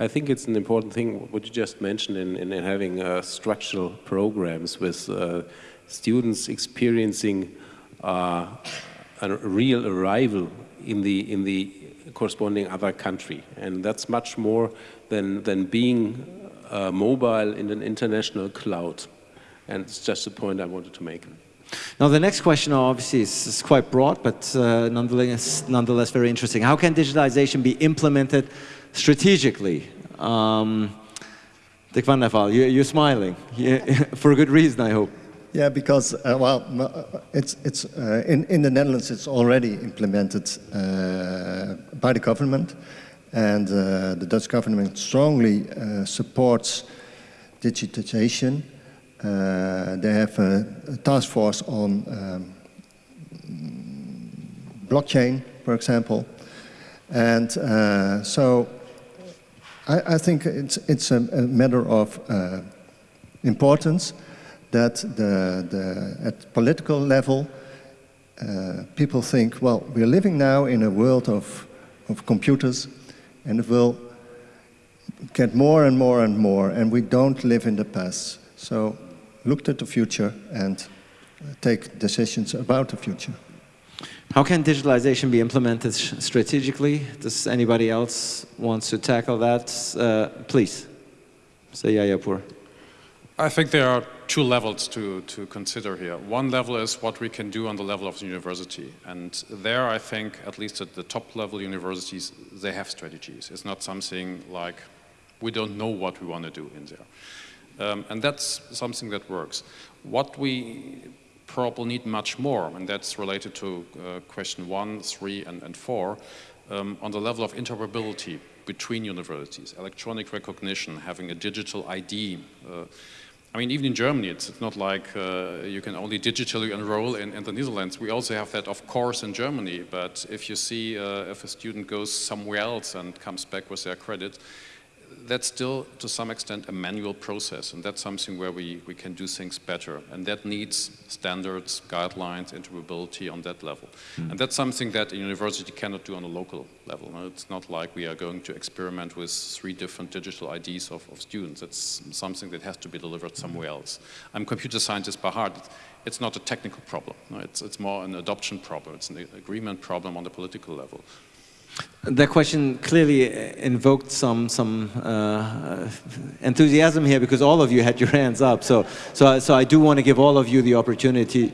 [SPEAKER 4] I think it's an important thing what you just mentioned in, in having uh, structural programs with uh, students experiencing uh, a real arrival in the in the corresponding other country, and that's much more than than being uh, mobile in an international cloud. And it's just a point I wanted to make.
[SPEAKER 1] Now, the next question obviously is, is quite broad, but uh, nonetheless, nonetheless very interesting. How can digitalization be implemented strategically. Um, Dick van der Waal, you, are smiling, yeah, for a good reason, I hope.
[SPEAKER 6] Yeah, because, uh, well, uh, it's, it's, uh, in, in the Netherlands it's already implemented uh, by the government and uh, the Dutch government strongly uh, supports digitization. they have a, a, task force on um, blockchain, for example. And so I, I think it's, it's a, a matter of uh, importance that the, the, at political level, uh, people think, well, we're living now in a world of, of computers and it will get more and more and more and we don't live in the past. So look at the future and take decisions about the future.
[SPEAKER 1] How can digitalization be implemented strategically? Does anybody else wants to tackle that? Uh, please, say Yahyapour.
[SPEAKER 5] I think there are two levels to, to consider here. One level is what we can do on the level of the university. And there I think, at least at the top level universities, they have strategies. It's not something like we don't know what we want to do in there. Um, and that's something that works. What we probably need much more, and that's related to uh, question one, three, and, and four, um, on the level of interoperability between universities, electronic recognition, having a digital ID. Uh, I mean, even in Germany, it's, it's not like uh, you can only digitally enroll in, in, the Netherlands. We also have that, of course, in Germany. But if you see uh, if a student goes somewhere else and comes back with their credit, that's still, to some extent, a manual process, and that's something where we, we can do things better, and that needs standards, guidelines, interoperability on that level. Mm. And that's something that a university cannot do on a local level. It's not like we are going to experiment with three different digital IDs of, of students. It's something that has to be delivered somewhere else. I'm a computer scientist by heart. It's not a technical problem. It's, it's more an adoption problem. It's an agreement problem on the political level.
[SPEAKER 1] That question clearly invoked some some uh, enthusiasm here because all of you had your hands up. So so so I do want to give all of you the opportunity.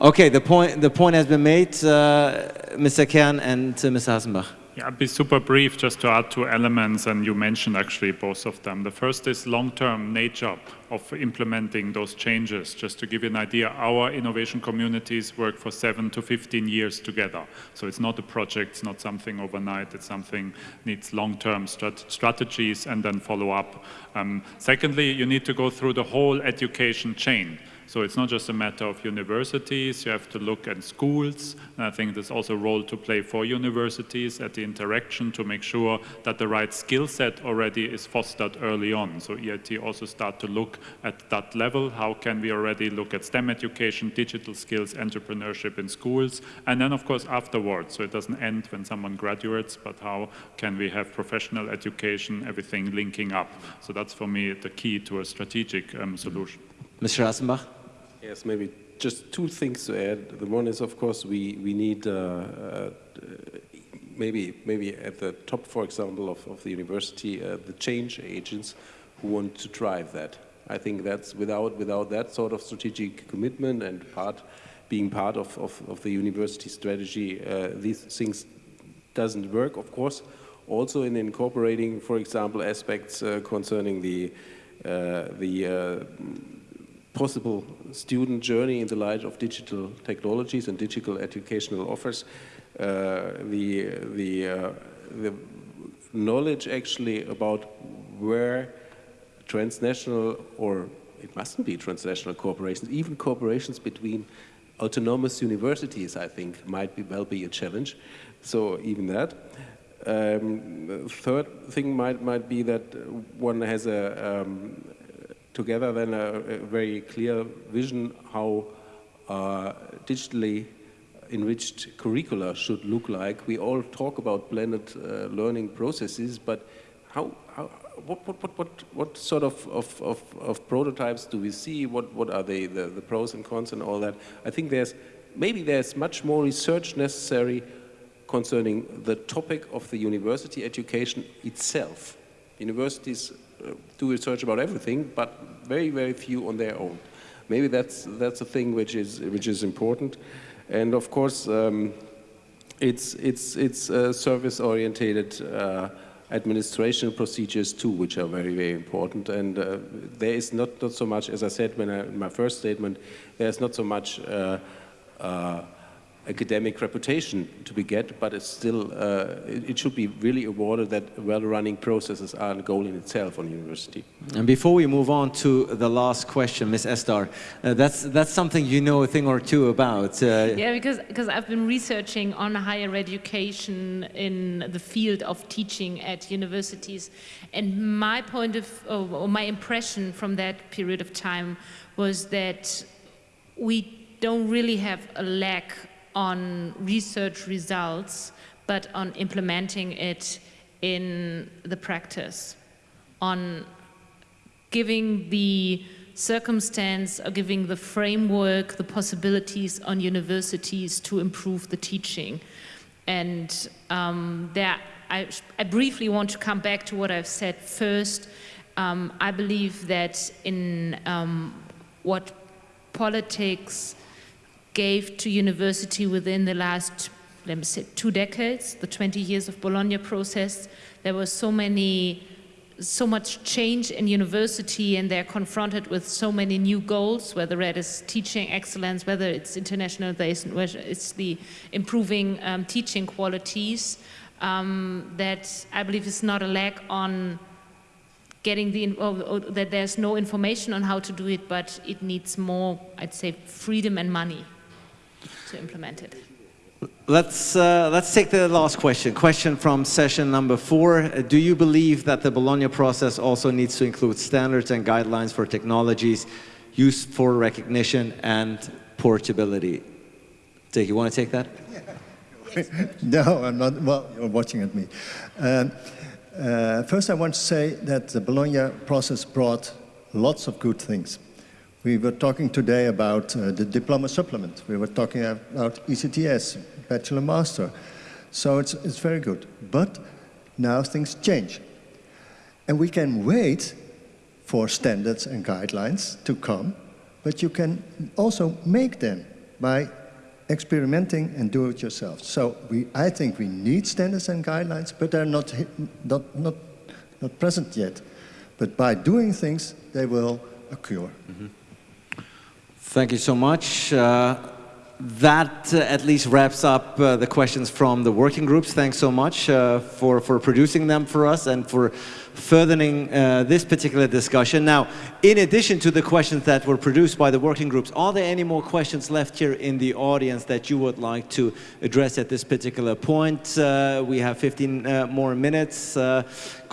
[SPEAKER 1] Okay, the point the point has been made, uh, Mr. Kern and uh, Mr. Hassenbach.
[SPEAKER 7] Yeah, I'll be super brief just to add two elements, and you mentioned actually both of them. The first is long-term nature of implementing those changes. Just to give you an idea, our innovation communities work for seven to 15 years together. So it's not a project, it's not something overnight, it's something needs long-term strat strategies and then follow up. Um, secondly, you need to go through the whole education chain. So it's not just a matter of universities, you have to look at schools, and I think there's also a role to play for universities at the interaction to make sure that the right skill set already is fostered early on. So EIT also start to look at that level, how can we already look at STEM education, digital skills, entrepreneurship in schools, and then of course afterwards, so it doesn't end when someone graduates, but how can we have professional education, everything linking up. So that's for me the key to a strategic um, solution.
[SPEAKER 1] Mr. Hassenbach?
[SPEAKER 4] Yes, maybe just two things to add. The one is, of course, we, we need uh, uh, maybe, maybe at the top, for example, of, of the university, uh, the change agents who want to drive that. I think that's without, without that sort of strategic commitment and part, being part of, of, of the university strategy, uh, these things doesn't work, of course. Also in incorporating, for example, aspects uh, concerning the, uh, the possible student journey in the light of digital technologies and digital educational offers. Uh, the, the, uh, the knowledge actually about where transnational or it mustn't be transnational corporations, even corporations between autonomous universities, I think, might be, well be a challenge. So even that. Um, third thing might, might be that one has a, um, together then a, a very clear vision how uh, digitally enriched curricula should look like. We all talk about blended uh, learning processes, but how, how what, what, what, what, sort of, of, of, of, prototypes do we see? What, what are they, the, the pros and cons and all that? I think there's, maybe there's much more research necessary concerning the topic of the university education itself. Universities do research about everything, but very, very few on their own. Maybe that's, that's a thing which is, which is important. And of course, um, it's, it's, it's uh, service-orientated uh, administration procedures too, which are very, very important. And uh, there is not, not so much, as I said when I, in my first statement, there's not so much uh, uh, academic reputation to be get, but it's still, uh, it, it, should be really awarded that well-running processes are a goal in itself on university.
[SPEAKER 1] And before we move on to the last question, Ms. Esdar, uh, that's, that's something you know a thing or two about.
[SPEAKER 2] Uh, yeah, because, because I've been researching on higher education in the field of teaching at universities, and my point of, or my impression from that period of time was that we don't really have a lack on research results, but on implementing it in the practice, on giving the circumstance or giving the framework, the possibilities on universities to improve the teaching. And um, there, I, I, briefly want to come back to what I've said first. Um, I believe that in um, what politics gave to university within the last, let me say, two decades, the 20 years of Bologna process. There was so many, so much change in university and they're confronted with so many new goals, whether it is teaching excellence, whether it's internationalization, whether it's the improving um, teaching qualities, um, that I believe is not a lack on getting the, that there's no information on how to do it, but it needs more, I'd say, freedom and money to implement it.
[SPEAKER 1] Let's, uh, let's take the last question. Question from session number four. Uh, do you believe that the Bologna process also needs to include standards and guidelines for technologies used for recognition and portability? Dick, you want to take that?
[SPEAKER 6] no, I'm not. Well, you're watching at me. Um, uh, first, I want to say that the Bologna process brought lots of good things. We were talking today about uh, the diploma supplement. We were talking about ECTS, bachelor master. So it's, it's very good. But now things change. And we can wait for standards and guidelines to come, but you can also make them by experimenting and do it yourself. So we, I think we need standards and guidelines, but they're not, not, not, not present yet. But by doing things, they will occur. Mm -hmm.
[SPEAKER 1] Thank you so much. Uh, that uh, at least wraps up uh, the questions from the working groups. Thanks so much uh, for, for producing them for us and for furthering uh, this particular discussion. Now, in addition to the questions that were produced by the working groups, are there any more questions left here in the audience that you would like to address at this particular point? Uh, we have 15 uh, more minutes. go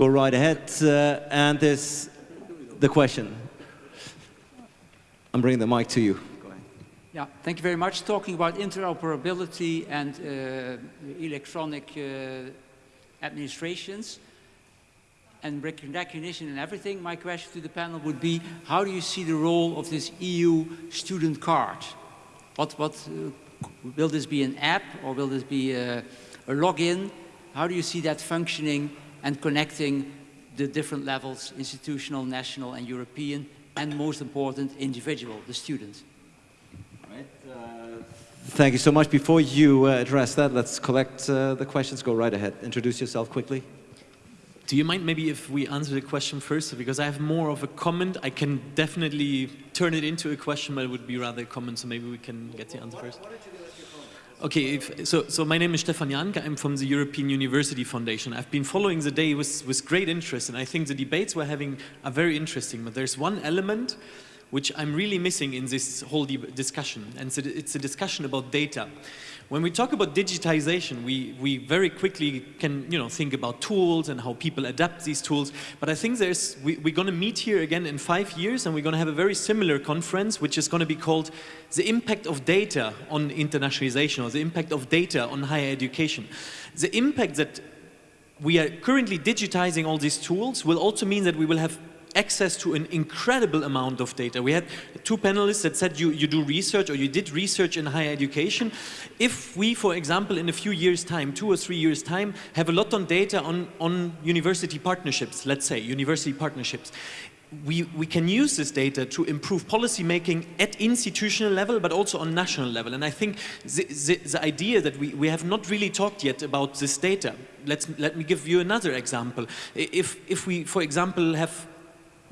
[SPEAKER 1] right ahead. and there's the question. I'm bringing the mic to you.
[SPEAKER 9] Yeah, thank you very much. Talking about interoperability and uh, electronic uh, administrations and recognition and everything, my question to the panel would be, how do you see the role of this EU student card? What, what, uh, will this be an app or will this be a, a login? How do you see that functioning and connecting the different levels, institutional, national and European, and most important, individual, the student?
[SPEAKER 1] Thank you so much. Before you uh, address that, let's collect uh, the questions. Go right ahead. Introduce yourself quickly.
[SPEAKER 10] Do you mind maybe if we answer the question first? Because I have more of a comment. I can definitely turn it into a question, but it would be rather a comment, so maybe we can get the answer first. Okay, if, so, so my name is Stefan Janke. I'm from the European University Foundation. I've been following the day with, with great interest, and I think the debates we're having are very interesting. But there's one element which I'm really missing in this whole discussion, and it's a discussion about data. When we talk about digitization, we, we very quickly can you know, think about tools and how people adapt these tools, but I think there's, we, we're going to meet here again in five years and we're going to have a very similar conference, which is going to be called the impact of data on internationalization or the impact of data on higher education. The impact that we are currently digitizing all these tools will also mean that we will have access to an incredible amount of data. We had two panelists that said you, you do research or you did research in higher education. If we, for example, in a few years' time, two or three years' time, have a lot on data on, on university partnerships, let's say, university partnerships, we, we can use this data to improve policy making at institutional level, but also on national level. And I think the, the, the, idea that we, we have not really talked yet about this data, let's, let me give you another example. If, if we, for example, have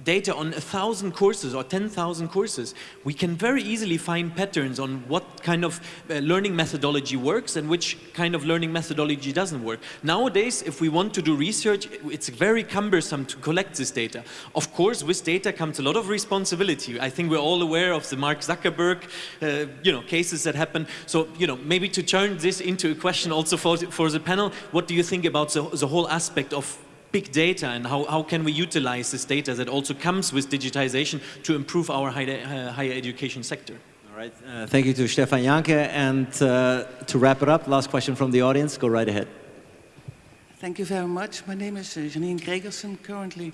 [SPEAKER 10] data on a thousand courses or 10,000 courses, we can very easily find patterns on what kind of uh, learning methodology works and which kind of learning methodology doesn't work. Nowadays, if we want to do research, it's very cumbersome to collect this data. Of course, with data comes a lot of responsibility. I think we're all aware of the Mark Zuckerberg, uh, you know, cases that happen. So, you know, maybe to turn this into a question also for, for the panel, what do you think about the, the whole aspect of big data and how, how can we utilize this data that also comes with digitization to improve our higher, uh, higher education sector.
[SPEAKER 1] All right, uh, thank you to Stefan Janke. And uh, to wrap it up, last question from the audience, go right ahead.
[SPEAKER 11] Thank you very much. My name is uh, Janine Gregersen, currently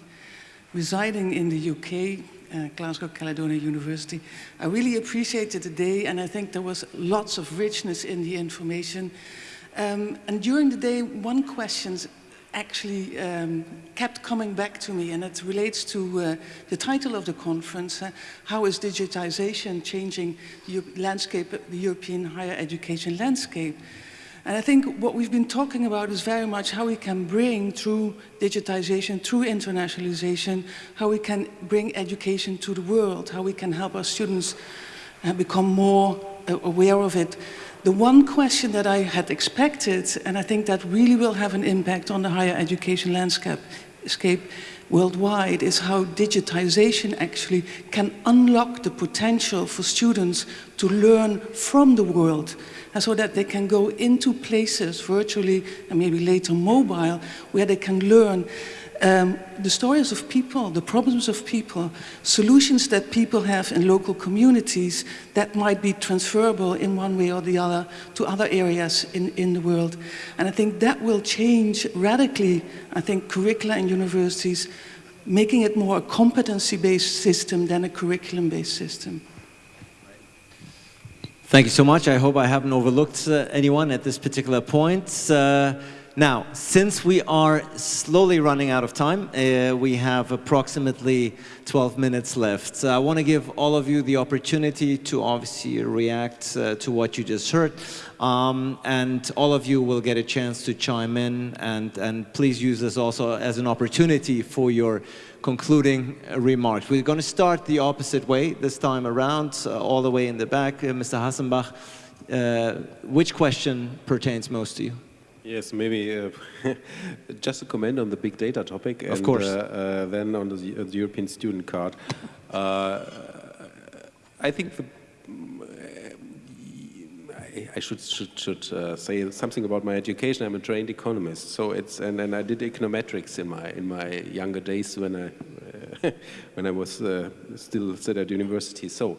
[SPEAKER 11] residing in the UK, uh, Glasgow Caledonian University. I really appreciated the day and I think there was lots of richness in the information. Um, and during the day, one question actually um, kept coming back to me and it relates to uh, the title of the conference, uh, How is Digitization Changing the landscape, the European higher education landscape? And I think what we've been talking about is very much how we can bring through digitization, through internationalization, how we can bring education to the world, how we can help our students uh, become more uh, aware of it. The one question that I had expected, and I think that really will have an impact on the higher education landscape, worldwide is how digitization actually can unlock the potential for students to learn from the world and so that they can go into places virtually and maybe later mobile where they can learn um, the stories of people, the problems of people, solutions that people have in local communities that might be transferable in one way or the other to other areas in, in the world. And I think that will change radically, I think, curricula in universities, making it more a competency-based system than a curriculum-based system.
[SPEAKER 1] Thank you so much. I hope I haven't overlooked uh, anyone at this particular point. Uh, now, since we are slowly running out of time, uh, we have approximately 12 minutes left. So I want to give all of you the opportunity to obviously react uh, to what you just heard. Um, and all of you will get a chance to chime in and, and please use this also as an opportunity for your concluding remarks. We're going to start the opposite way this time around, uh, all the way in the back. Uh, Mr. Hassenbach, uh, which question pertains most to you?
[SPEAKER 4] Yes, maybe uh, just a comment on the big data topic.
[SPEAKER 1] Of and, course.
[SPEAKER 4] Uh, uh, then on the, uh, the, European student card. Uh, I think the, I, I should should, should uh, say something about my education. I'm a trained economist, so it's and, and I did econometrics in my in my younger days when I when I was still still at university. So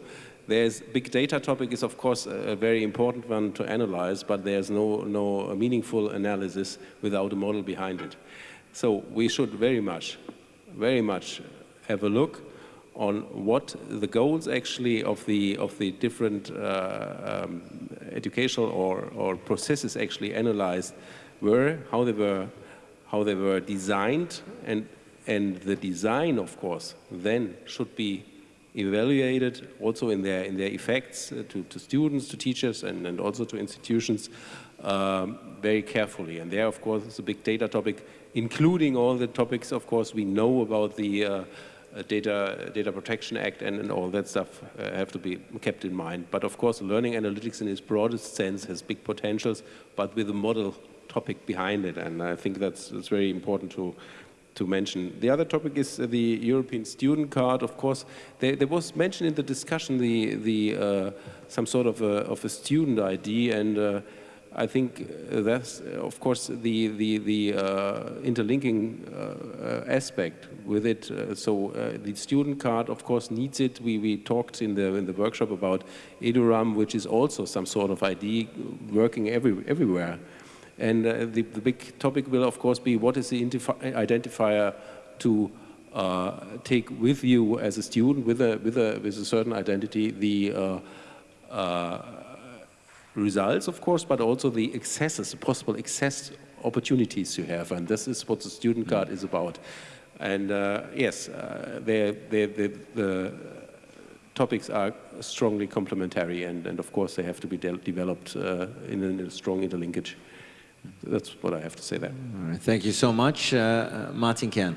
[SPEAKER 4] there's big data topic is of course a very important one to analyze, but there's no, no meaningful analysis without a model behind it. So we should very much, very much have a look on what the goals actually of the of the different uh, um, educational or, or processes actually analyzed were, how they were, how they were designed, and and the design, of course, then should be evaluated also in their, in their effects uh, to, to students, to teachers, and, and also to institutions um, very carefully. And there, of course, is a big data topic, including all the topics, of course, we know about the uh, uh Data, Data Protection Act and, and all that stuff uh, have to be kept in mind. But of course, learning analytics in its broadest sense has big potentials, but with a model topic behind it. And I think that's, that's very important to, to mention. The other topic is the European student card. Of course, there, there was mentioned in the discussion the, the uh, some sort of a, of a student ID, and uh, I think that's, of course, the, the, the uh, interlinking uh, aspect with it. Uh, so uh, the student card, of course, needs it. We, we talked in the, in the workshop about Eduroam, which is also some sort of ID working every, everywhere. And uh, the, the, big topic will, of course, be what is the identifier to uh, take with you as a student with a, with a, with a certain identity, the uh, uh results, of course, but also the accesses, the possible access opportunities you have. And this is what the student card is about. And uh, yes, uh, they're, they're, they're, the topics are strongly complementary and, and of course they have to be de developed uh, in, a, in, a, strong interlinkage. That's what I have to say there.
[SPEAKER 1] All right, thank you so much. Uh, uh, Martin Kern.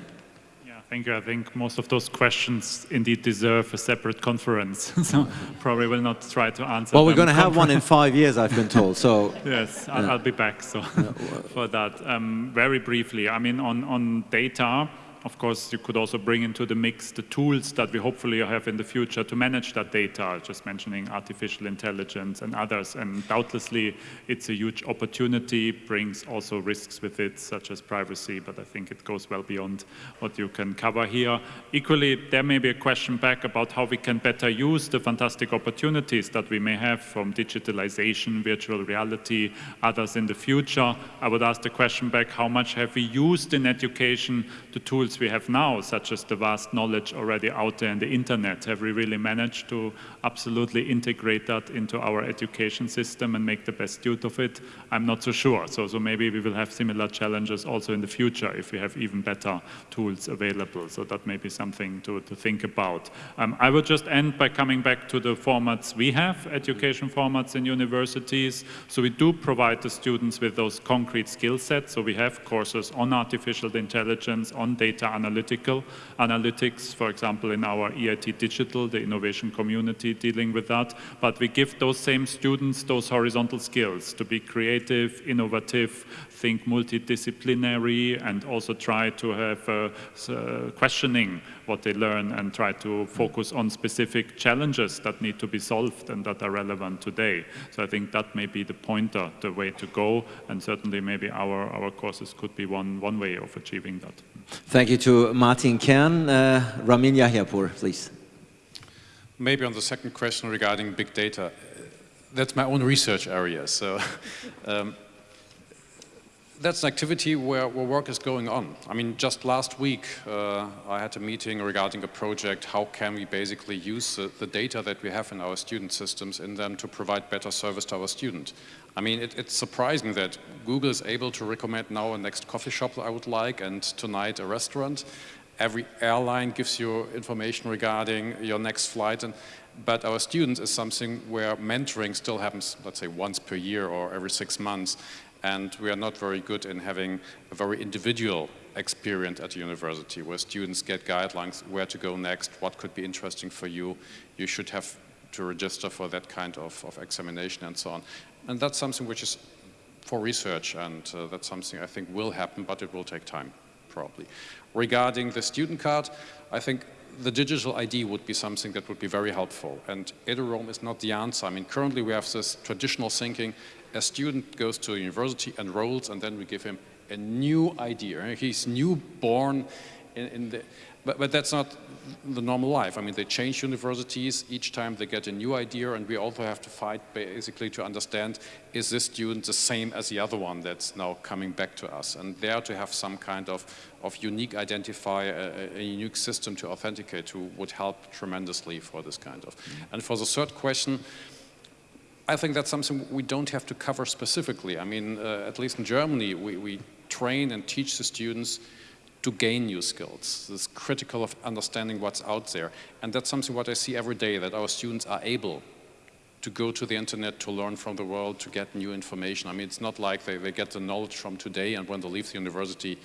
[SPEAKER 7] Yeah, thank you. I think most of those questions indeed deserve a separate conference, so probably will not try to answer
[SPEAKER 1] Well, we're going to have one in five years, I've been told, so...
[SPEAKER 7] yes, I'll, I'll, be back so for that. Um, very briefly, I mean, on, on data, of course, you could also bring into the mix the tools that we hopefully have in the future to manage that data, just mentioning artificial intelligence and others. And doubtlessly, it's a huge opportunity, brings also risks with it, such as privacy, but I think it goes well beyond what you can cover here. Equally, there may be a question back about how we can better use the fantastic opportunities that we may have from digitalization, virtual reality, others in the future. I would ask the question back, how much have we used in education the tools tools we have now, such as the vast knowledge already out there in the internet, have we really managed to absolutely integrate that into our education system and make the best use of it? I'm not so sure. So, so maybe we will have similar challenges also in the future if we have even better tools available. So that may be something to, to think about. Um, I would just end by coming back to the formats we have, education formats in universities. So we do provide the students with those concrete skill sets. So we have courses on artificial intelligence, on data data analytical analytics, for example, in our EIT Digital, the innovation community dealing with that. But we give those same students those horizontal skills to be creative, innovative, think multidisciplinary, and also try to have uh, uh, questioning what they learn and try to focus on specific challenges that need to be solved and that are relevant today. So I think that may be the pointer, the way to go, and certainly maybe our, our courses could be one, one way of achieving that.
[SPEAKER 1] Thank you to Martin Kern. Uh, Ramin Yahyapour, please.
[SPEAKER 5] Maybe on the second question regarding big data, that's my own research area. So um, that's an activity where, where, work is going on. I mean, just last week uh, I had a meeting regarding a project, how can we basically use the, the, data that we have in our student systems in them to provide better service to our student. I mean, it, it's surprising that Google is able to recommend now a next coffee shop I would like and tonight a restaurant. Every airline gives you information regarding your next flight. And, but our students is something where mentoring still happens, let's say, once per year or every six months and we are not very good in having a very individual experience at the university where students get guidelines where to go next, what could be interesting for you. You should have to register for that kind of, of examination and so on. And that's something which is for research and uh, that's something I think will happen, but it will take time, probably. Regarding the student card, I think the digital ID would be something that would be very helpful. And Eduroam is not the answer. I mean, currently we have this traditional thinking, a student goes to a university, enrolls, and then we give him a new idea. He's newborn in, in the, but, but that's not the normal life. I mean, they change universities each time they get a new idea, and we also have to fight basically to understand, is this student the same as the other one that's now coming back to us? And there to have some kind of, of unique identifier, a, a unique system to authenticate to would help tremendously for this kind of. And for the third question, I think that's something we don't have to cover specifically. I mean, uh, at least in Germany, we, we train and teach the students to gain new skills. It's critical of understanding what's out there. And that's something what I see every day, that our students are able to go to the internet, to learn from the world, to get new information. I mean, it's not like they, they get the knowledge from today and when they leave the university,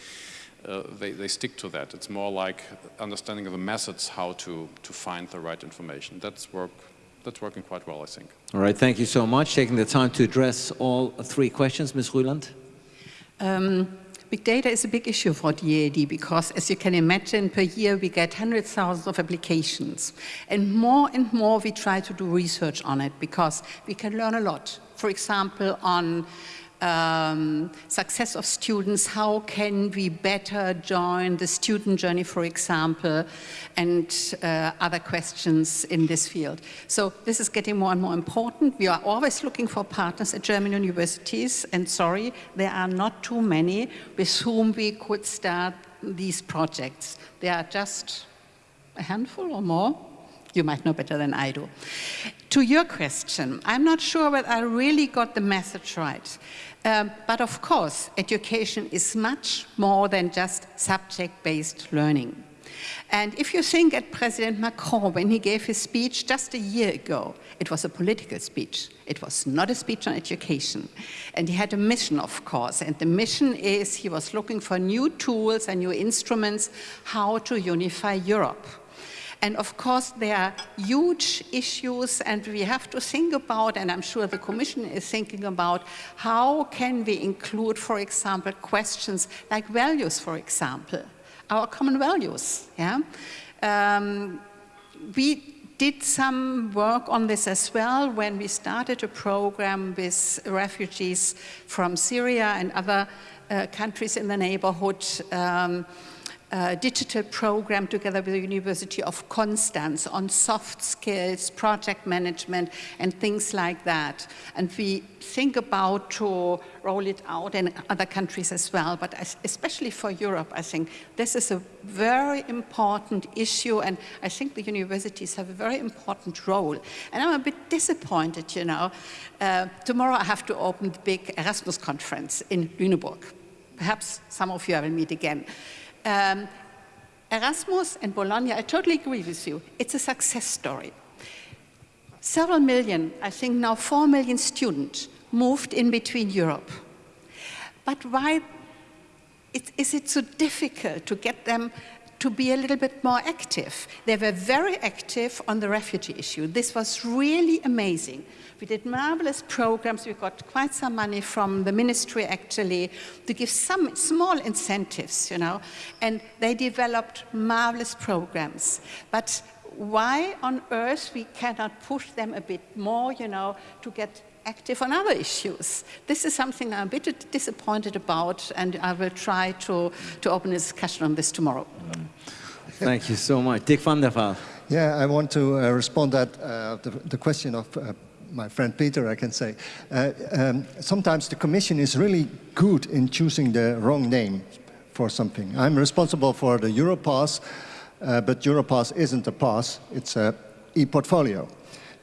[SPEAKER 5] uh, they, they stick to that. It's more like understanding of the methods how to, to find the right information. That's work that's working quite well, I think.
[SPEAKER 1] All right, thank you so much. Taking the time to address all three questions, Ms. Rüland.
[SPEAKER 3] Um, big data is a big issue for DAAD because, as you can imagine, per year we get hundreds of thousands of applications. And more and more we try to do research on it because we can learn a lot. For example, on um, success of students, how can we better join the student journey, for example, and uh, other questions in this field. So this is getting more and more important. We are always looking for partners at German universities, and sorry, there are not too many with whom we could start these projects. There are just a handful or more. You might know better than I do. To your question, I'm not sure whether I really got the message right. Um, but of course, education is much more than just subject-based learning. And if you think at President Macron, when he gave his speech just a year ago, it was a political speech. It was not a speech on education. And he had a mission, of course. And the mission is he was looking for new tools and new instruments how to unify Europe. And of course, there are huge issues and we have to think about, and I'm sure the Commission is thinking about, how can we include, for example, questions like values, for example, our common values. Yeah? Um, we did some work on this as well when we started a program with refugees from Syria and other uh, countries in the neighborhood. Um, digital program together with the University of Constance on soft skills, project management, and things like that. And we think about to roll it out in other countries as well, but especially for Europe, I think this is a very important issue, and I think the universities have a very important role. And I'm a bit disappointed, you know. Uh, tomorrow I have to open the big Erasmus conference in Lüneburg. Perhaps some of you I will meet again. Um, Erasmus and Bologna, I totally agree with you. It's a success story. Several million, I think now four million students moved in between Europe. But why it, is it so difficult to get them to be a little bit more active. They were very active on the refugee issue. This was really amazing. We did marvelous programs. We got quite some money from the ministry actually to give some small incentives, you know, and they developed marvelous programs. But why on earth we cannot push them a bit more, you know, to get active on other issues. This is something I'm a bit disappointed about, and I will try to, to open a discussion on this tomorrow.
[SPEAKER 1] Thank you so much. Dick van der Vaal.
[SPEAKER 6] Yeah, I want to uh, respond that uh, the, the, question of uh, my friend Peter, I can say. Uh, um, sometimes the Commission is really good in choosing the wrong name for something. I'm responsible for the Europass, uh, but Europass isn't a pass, it's a e-portfolio.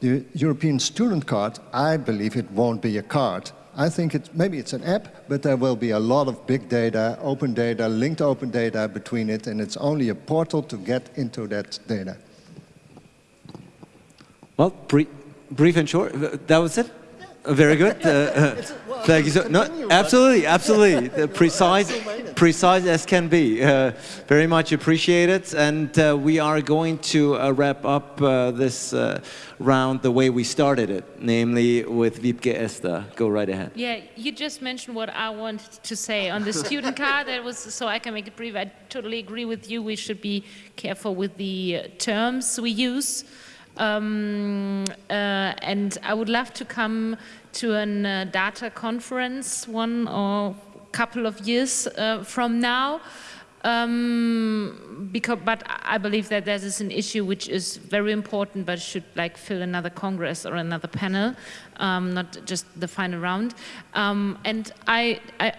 [SPEAKER 6] The European student card, I believe it won't be a card. I think it, maybe it's an app, but there will be a lot of big data, open data, linked open data between it, and it's only a portal to get into that data.
[SPEAKER 1] Well, brief, brief and short, that was it? Very good. Uh, uh, thank you. So, no, absolutely, absolutely. precise, precise as can be. Uh, very much appreciated. And uh, we are going to uh, wrap up uh, this round the way we started it, namely with Wiebke Esdar. Go right ahead.
[SPEAKER 2] Yeah, you just mentioned what I wanted to say on the student card. That was so I can make it brief. I totally agree with you. We should be careful with the terms we use. Um, uh, and I would love to come to a uh, data conference one or couple of years uh, from now. Um, because, but I believe that that is an issue which is very important, but should like fill another congress or another panel, um, not just the final round. Um, and I, I,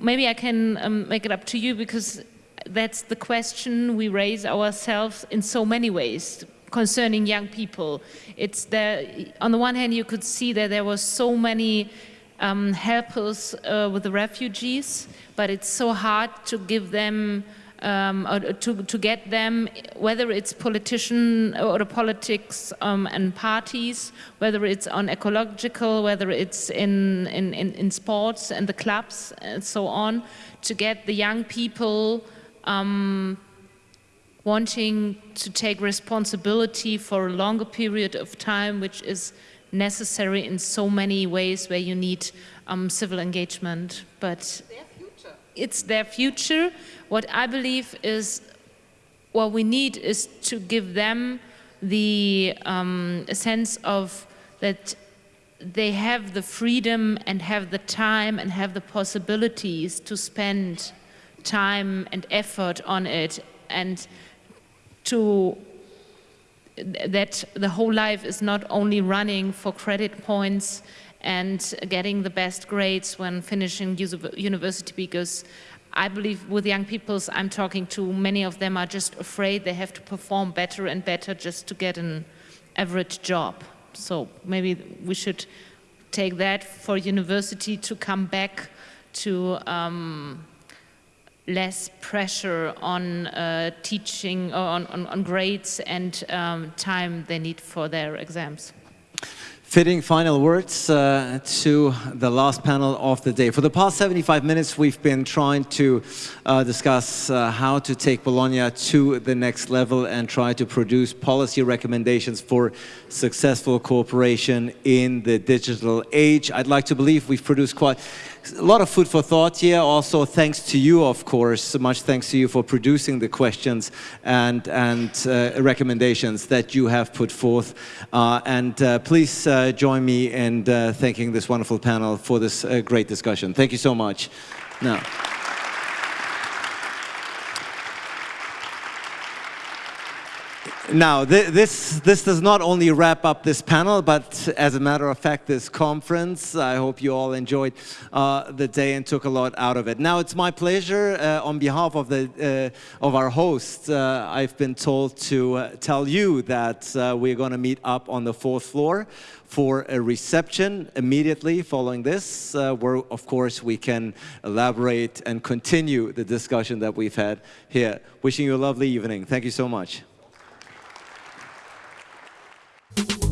[SPEAKER 2] maybe I can um, make it up to you because that's the question we raise ourselves in so many ways concerning young people. It's there, on the one hand, you could see that there were so many um, helpers uh, with the refugees, but it's so hard to give them um, to, to get them, whether it's politician or politics um, and parties, whether it's on ecological, whether it's in, in, in, in, sports and the clubs and so on, to get the young people um, wanting to take responsibility for a longer period of time, which is necessary in so many ways where you need um, civil engagement. But it's their future. What I believe is what we need is to give them the um, sense of that they have the freedom and have the time and have the possibilities to spend time and effort on it and to that the whole life is not only running for credit points and getting the best grades when finishing university because I believe with young people I'm talking to, many of them are just afraid they have to perform better and better just to get an average job. So maybe we should take that for university to come back to um, less pressure on uh, teaching, on, on, on, grades and um, time they need for their exams.
[SPEAKER 1] Fitting final words uh, to the last panel of the day. For the past 75 minutes, we've been trying to uh, discuss uh, how to take Bologna to the next level and try to produce policy recommendations for successful cooperation in the digital age. I'd like to believe we've produced quite a lot of food for thought here. Also, thanks to you, of course. So much thanks to you for producing the questions and, and uh, recommendations that you have put forth. Uh, and uh, please uh, join me in uh, thanking this wonderful panel for this uh, great discussion. Thank you so much. Now. Now, th this, this does not only wrap up this panel, but as a matter of fact, this conference. I hope you all enjoyed uh, the day and took a lot out of it. Now, it's my pleasure, uh, on behalf of, the, uh, of our host, uh, I've been told to uh, tell you that uh, we're going to meet up on the fourth floor for a reception immediately following this, where, of course, we can elaborate and continue the discussion that we've had here. Wishing you a lovely evening. Thank you so much. Thank you.